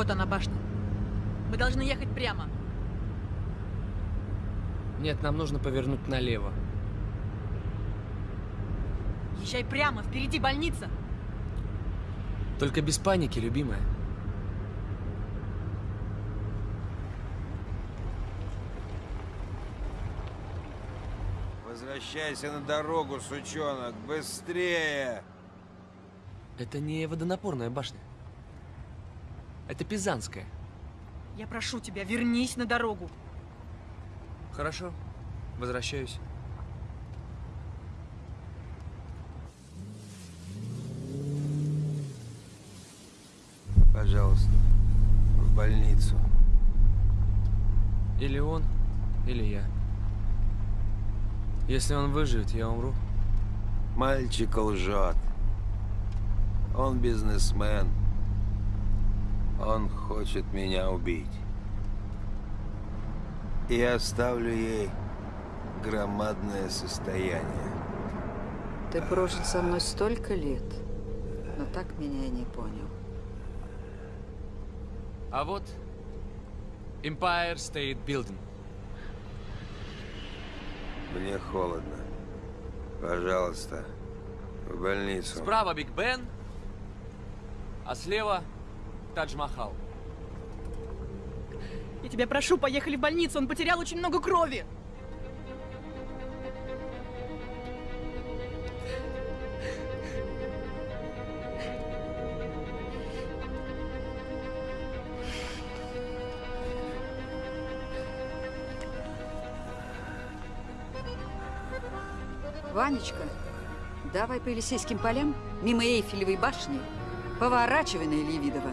[SPEAKER 8] Вот она, башня. Мы должны ехать прямо.
[SPEAKER 3] Нет, нам нужно повернуть налево.
[SPEAKER 8] Езжай прямо, впереди больница.
[SPEAKER 3] Только без паники, любимая.
[SPEAKER 5] Возвращайся на дорогу, сучонок, быстрее!
[SPEAKER 3] Это не водонапорная башня. Это Пизанская.
[SPEAKER 8] Я прошу тебя, вернись на дорогу.
[SPEAKER 3] Хорошо, возвращаюсь.
[SPEAKER 5] Пожалуйста, в больницу.
[SPEAKER 3] Или он, или я. Если он выживет, я умру.
[SPEAKER 5] Мальчик лжет. Он бизнесмен. Он хочет меня убить. И оставлю ей громадное состояние.
[SPEAKER 21] Ты прожил со мной столько лет, но так меня и не понял.
[SPEAKER 3] А вот Empire State Building.
[SPEAKER 5] Мне холодно. Пожалуйста, в больницу.
[SPEAKER 3] Справа Биг Бен, а слева Тадж-Махал.
[SPEAKER 8] Я тебя прошу, поехали в больницу, он потерял очень много крови.
[SPEAKER 21] Ванечка, давай по Елисейским полям, мимо Эйфелевой башни, поворачивай на Ильевидова.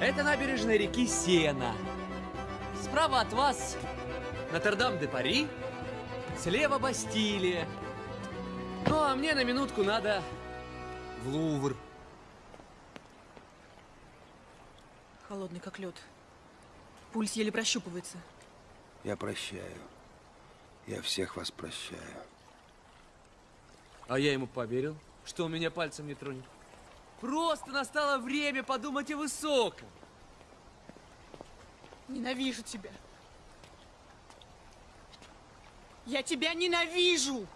[SPEAKER 3] Это набережная реки Сена. Справа от вас Нотр-Дам-де-Пари, слева Бастилия. Ну, а мне на минутку надо в Лувр.
[SPEAKER 8] Холодный как лед. Пульс еле прощупывается.
[SPEAKER 5] Я прощаю. Я всех вас прощаю.
[SPEAKER 3] А я ему поверил, что он меня пальцем не тронет. Просто настало время подумать о высоком.
[SPEAKER 8] Ненавижу тебя. Я тебя ненавижу!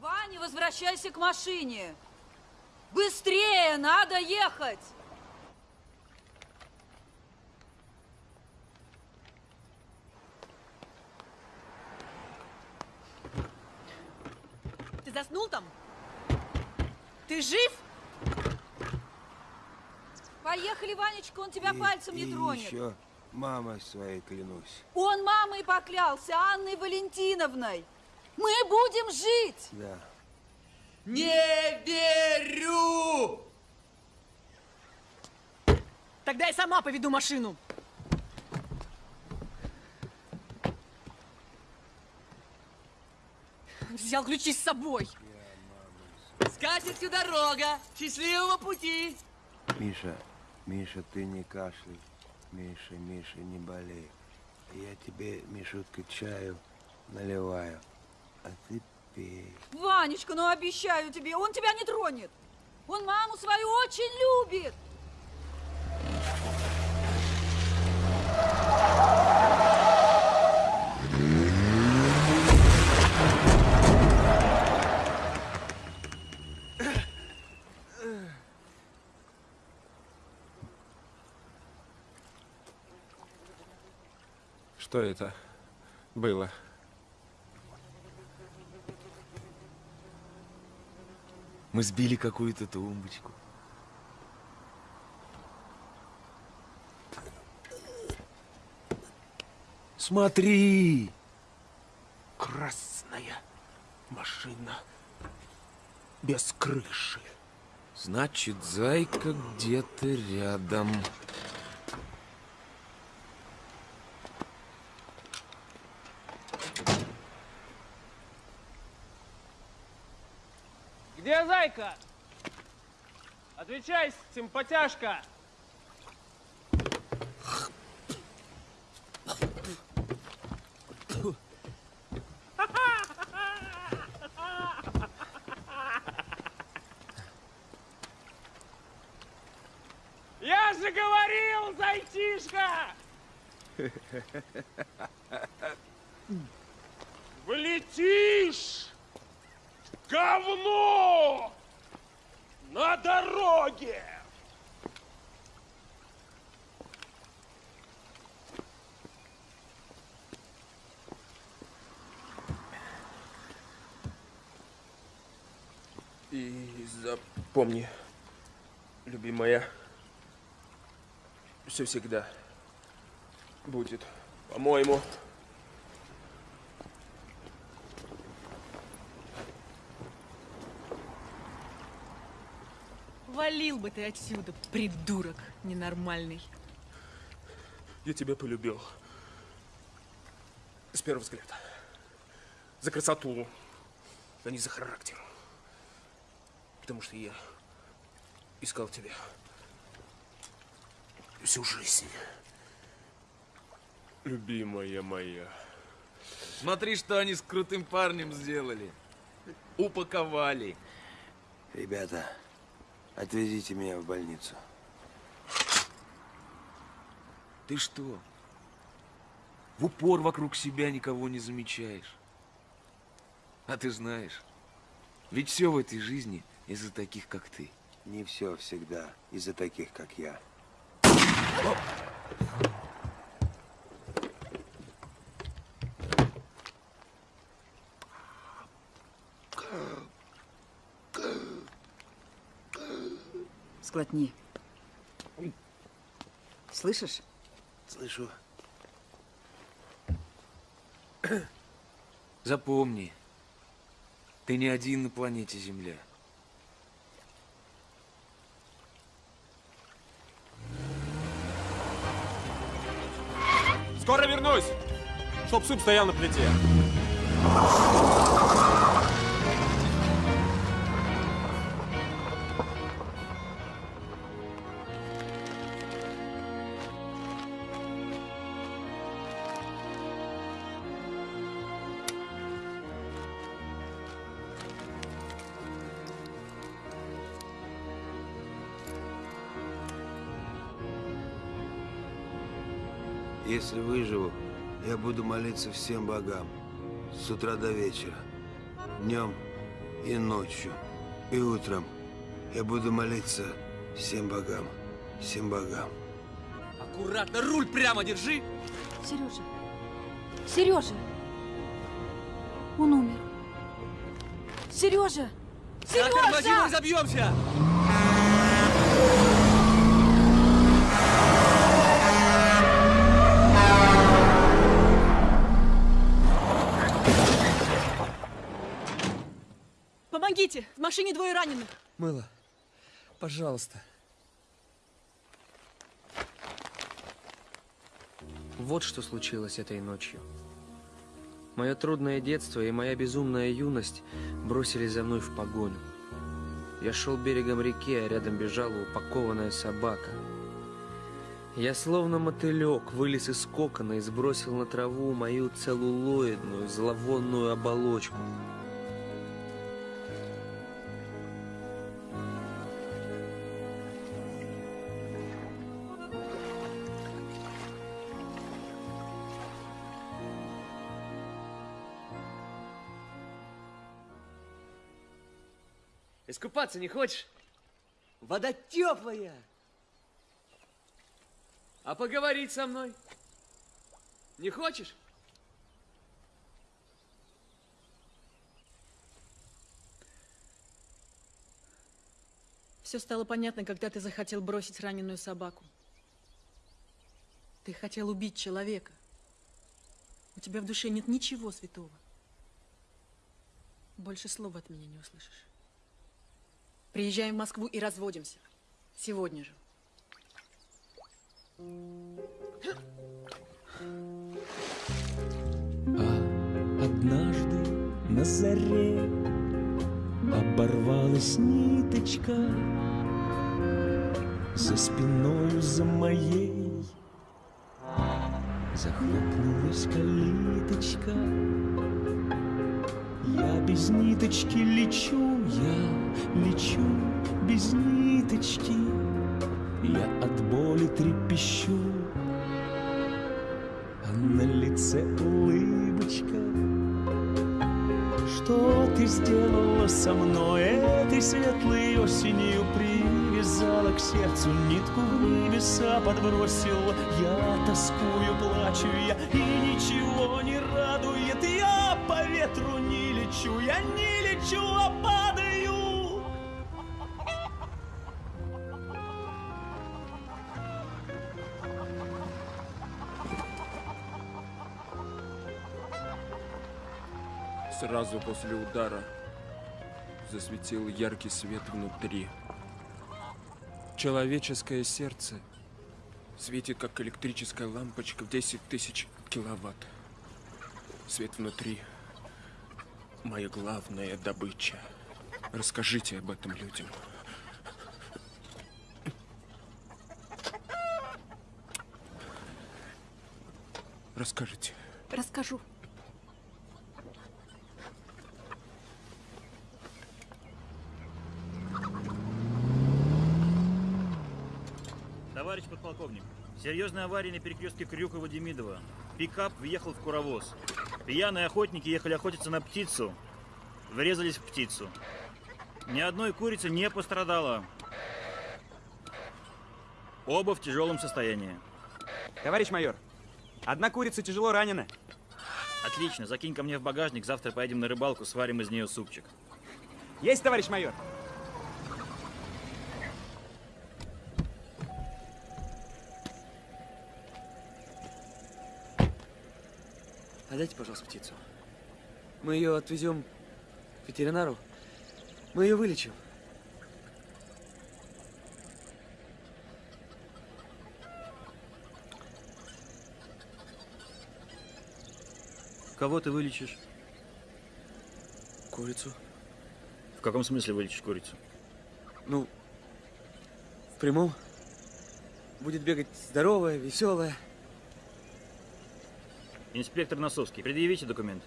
[SPEAKER 21] Ваня, возвращайся к машине. Быстрее, надо ехать.
[SPEAKER 8] Ты заснул там? Ты жив?
[SPEAKER 21] Поехали, Ванечка, он тебя
[SPEAKER 5] И-
[SPEAKER 21] пальцем не
[SPEAKER 5] и
[SPEAKER 21] тронет.
[SPEAKER 5] еще Мамой своей клянусь.
[SPEAKER 4] Он мамой поклялся, Анной Валентиновной. Мы будем жить.
[SPEAKER 5] Да.
[SPEAKER 3] Не верю!
[SPEAKER 8] Тогда я сама поведу машину. Взял ключи с собой.
[SPEAKER 3] Скатертью дорога! Счастливого пути!
[SPEAKER 5] Миша, Миша, ты не кашляй. Миша, Миша, не болей. Я тебе, Мишутка, чаю наливаю. А ты пей.
[SPEAKER 4] Ванечка, ну обещаю тебе, он тебя не тронет. Он маму свою очень любит.
[SPEAKER 10] Что это было?
[SPEAKER 5] Мы сбили какую-то тумбочку. Смотри!
[SPEAKER 10] Красная машина без крыши.
[SPEAKER 5] Значит, зайка где-то рядом.
[SPEAKER 10] Где зайка? Отвечай, симпатяшка! Я же говорил, зайчишка! Влетишь! Говно! Дороге! И запомни, любимая, все всегда будет, по-моему,
[SPEAKER 8] Валил бы ты отсюда, придурок ненормальный.
[SPEAKER 10] Я тебя полюбил. С первого взгляда. За красоту, а не за характер. Потому что я искал тебя всю жизнь. Любимая моя.
[SPEAKER 22] Смотри, что они с крутым парнем сделали. Упаковали.
[SPEAKER 5] Ребята, отвезите меня в больницу.
[SPEAKER 22] Ты что? В упор вокруг себя никого не замечаешь. А ты знаешь, ведь все в этой жизни из-за таких, как ты.
[SPEAKER 5] Не все всегда из-за таких, как я.
[SPEAKER 4] Сглотни. Слышишь?
[SPEAKER 5] Слышу.
[SPEAKER 22] Запомни, ты не один на планете Земля.
[SPEAKER 10] Скоро вернусь, чтоб суп стоял на плите.
[SPEAKER 5] Если выживу, я буду молиться всем богам. С утра до вечера. Днем и ночью. И утром. Я буду молиться всем богам. Всем богам.
[SPEAKER 3] Аккуратно, руль прямо держи!
[SPEAKER 23] Сережа, Сережа, он умер. Сережа,
[SPEAKER 3] Тормози, мы
[SPEAKER 23] Сережа!
[SPEAKER 3] забьемся!
[SPEAKER 8] Машине двое раненых.
[SPEAKER 3] Мыло, пожалуйста. Вот что случилось этой ночью. Мое трудное детство и моя безумная юность бросились за мной в погоню. Я шел берегом реки, а рядом бежала упакованная собака. Я словно мотылек вылез из кокона и сбросил на траву мою целлулоидную зловонную оболочку. Искупаться не хочешь? Вода теплая. А поговорить со мной? Не хочешь?
[SPEAKER 8] Все стало понятно, когда ты захотел бросить раненую собаку. Ты хотел убить человека. У тебя в душе нет ничего святого. Больше слова от меня не услышишь. Приезжаем в Москву и разводимся. Сегодня же.
[SPEAKER 1] А однажды на заре Оборвалась ниточка За спиною за моей Захлопнулась калиточка Я без ниточки лечу, я лечу без ниточки Я от боли трепещу. А на лице улыбочка. Что ты сделала со мной? Этой светлой осенью Привязала к сердцу нитку в небеса подбросила. Я тоскую, плачу я и ничего не радует. Я по ветру не лечу, я не лечу, а падаю
[SPEAKER 10] Сразу после удара засветил яркий свет внутри. Человеческое сердце светит, как электрическая лампочка в 10 тысяч киловатт. Свет внутри – моя главная добыча. Расскажите об этом людям. Расскажите.
[SPEAKER 8] Расскажу.
[SPEAKER 24] Товарищ подполковник, серьезная авария на перекрестке Крюкова-Демидова. Пикап въехал в куровоз. Пьяные охотники ехали охотиться на птицу. Врезались в птицу. Ни одной курицы не пострадало. Оба в тяжелом состоянии.
[SPEAKER 25] Товарищ майор, одна курица тяжело ранена.
[SPEAKER 24] Отлично, закинь ко мне в багажник, завтра поедем на рыбалку, сварим из нее супчик.
[SPEAKER 25] Есть, товарищ майор.
[SPEAKER 3] Отдайте, пожалуйста, птицу. Мы ее отвезем к ветеринару. Мы ее вылечим.
[SPEAKER 24] Кого ты вылечишь?
[SPEAKER 3] Курицу.
[SPEAKER 24] В каком смысле вылечишь курицу?
[SPEAKER 3] Ну, в прямом. Будет бегать здоровая, веселая.
[SPEAKER 24] Инспектор Носовский, предъявите документы.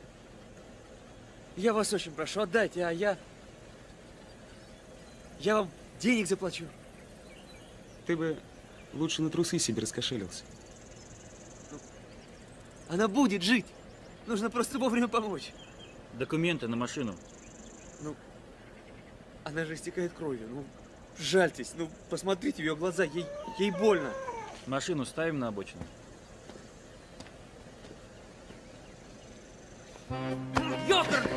[SPEAKER 3] Я вас очень прошу, отдайте, а я... Я вам денег заплачу.
[SPEAKER 25] Ты бы лучше на трусы себе раскошелился.
[SPEAKER 3] Она будет жить. Нужно просто вовремя помочь.
[SPEAKER 24] Документы на машину.
[SPEAKER 3] Ну, она же истекает кровью. Ну, жальтесь. Ну, посмотрите в ее глаза. Ей, ей больно.
[SPEAKER 24] Машину ставим на обочину.
[SPEAKER 3] Ёпер!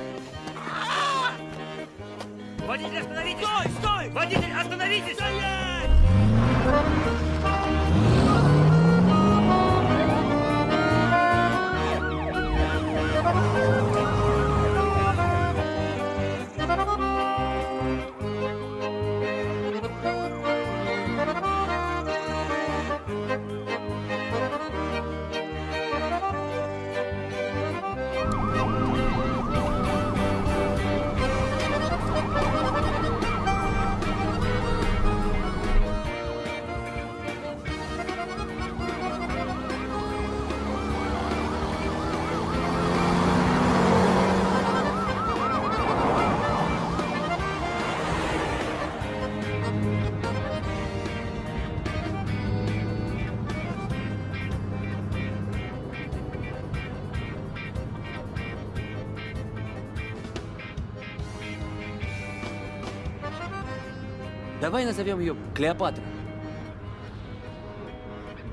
[SPEAKER 3] Давай назовем ее Клеопатра.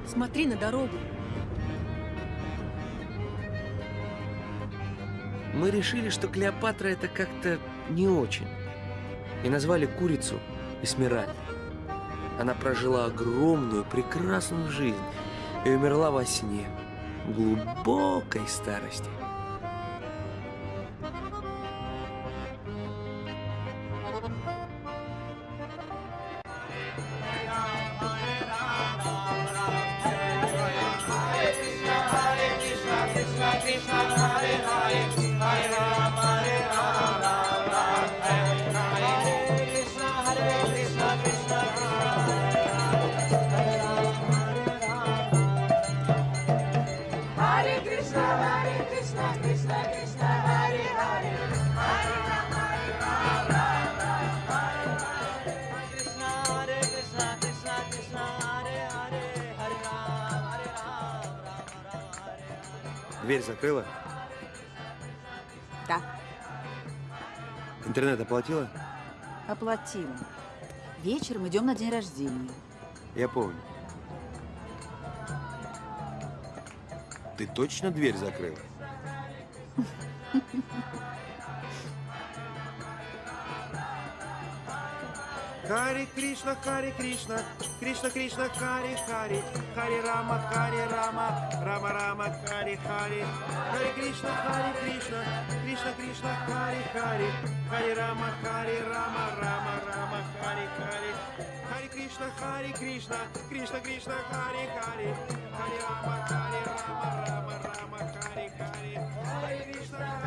[SPEAKER 8] Смотри на дорогу.
[SPEAKER 3] Мы решили, что Клеопатра это как-то не очень. И назвали курицу Эсмеральдой. Она прожила огромную, прекрасную жизнь и умерла во сне, глубокой старости.
[SPEAKER 5] Интернет оплатила?
[SPEAKER 4] оплатила. Вечером идем на день рождения.
[SPEAKER 5] Я помню. Ты точно дверь закрыла?
[SPEAKER 15] Хари Кришна, Хари Кришна, Кришна Кришна, Хари Хари, Хари Рама, Хари Рама, Рама Рама, Хари Хари, Хари Кришна, Хари Кришна, Кришна Кришна, Хари Хари, Хари Рама, Хари Рама, Рама Рама, Хари Хари, Хари Кришна, Хари Кришна, Кришна Кришна, Хари Хари, Хари Рама, Хари Рама, Рама Рама, Хари Хари, Хари Кришна,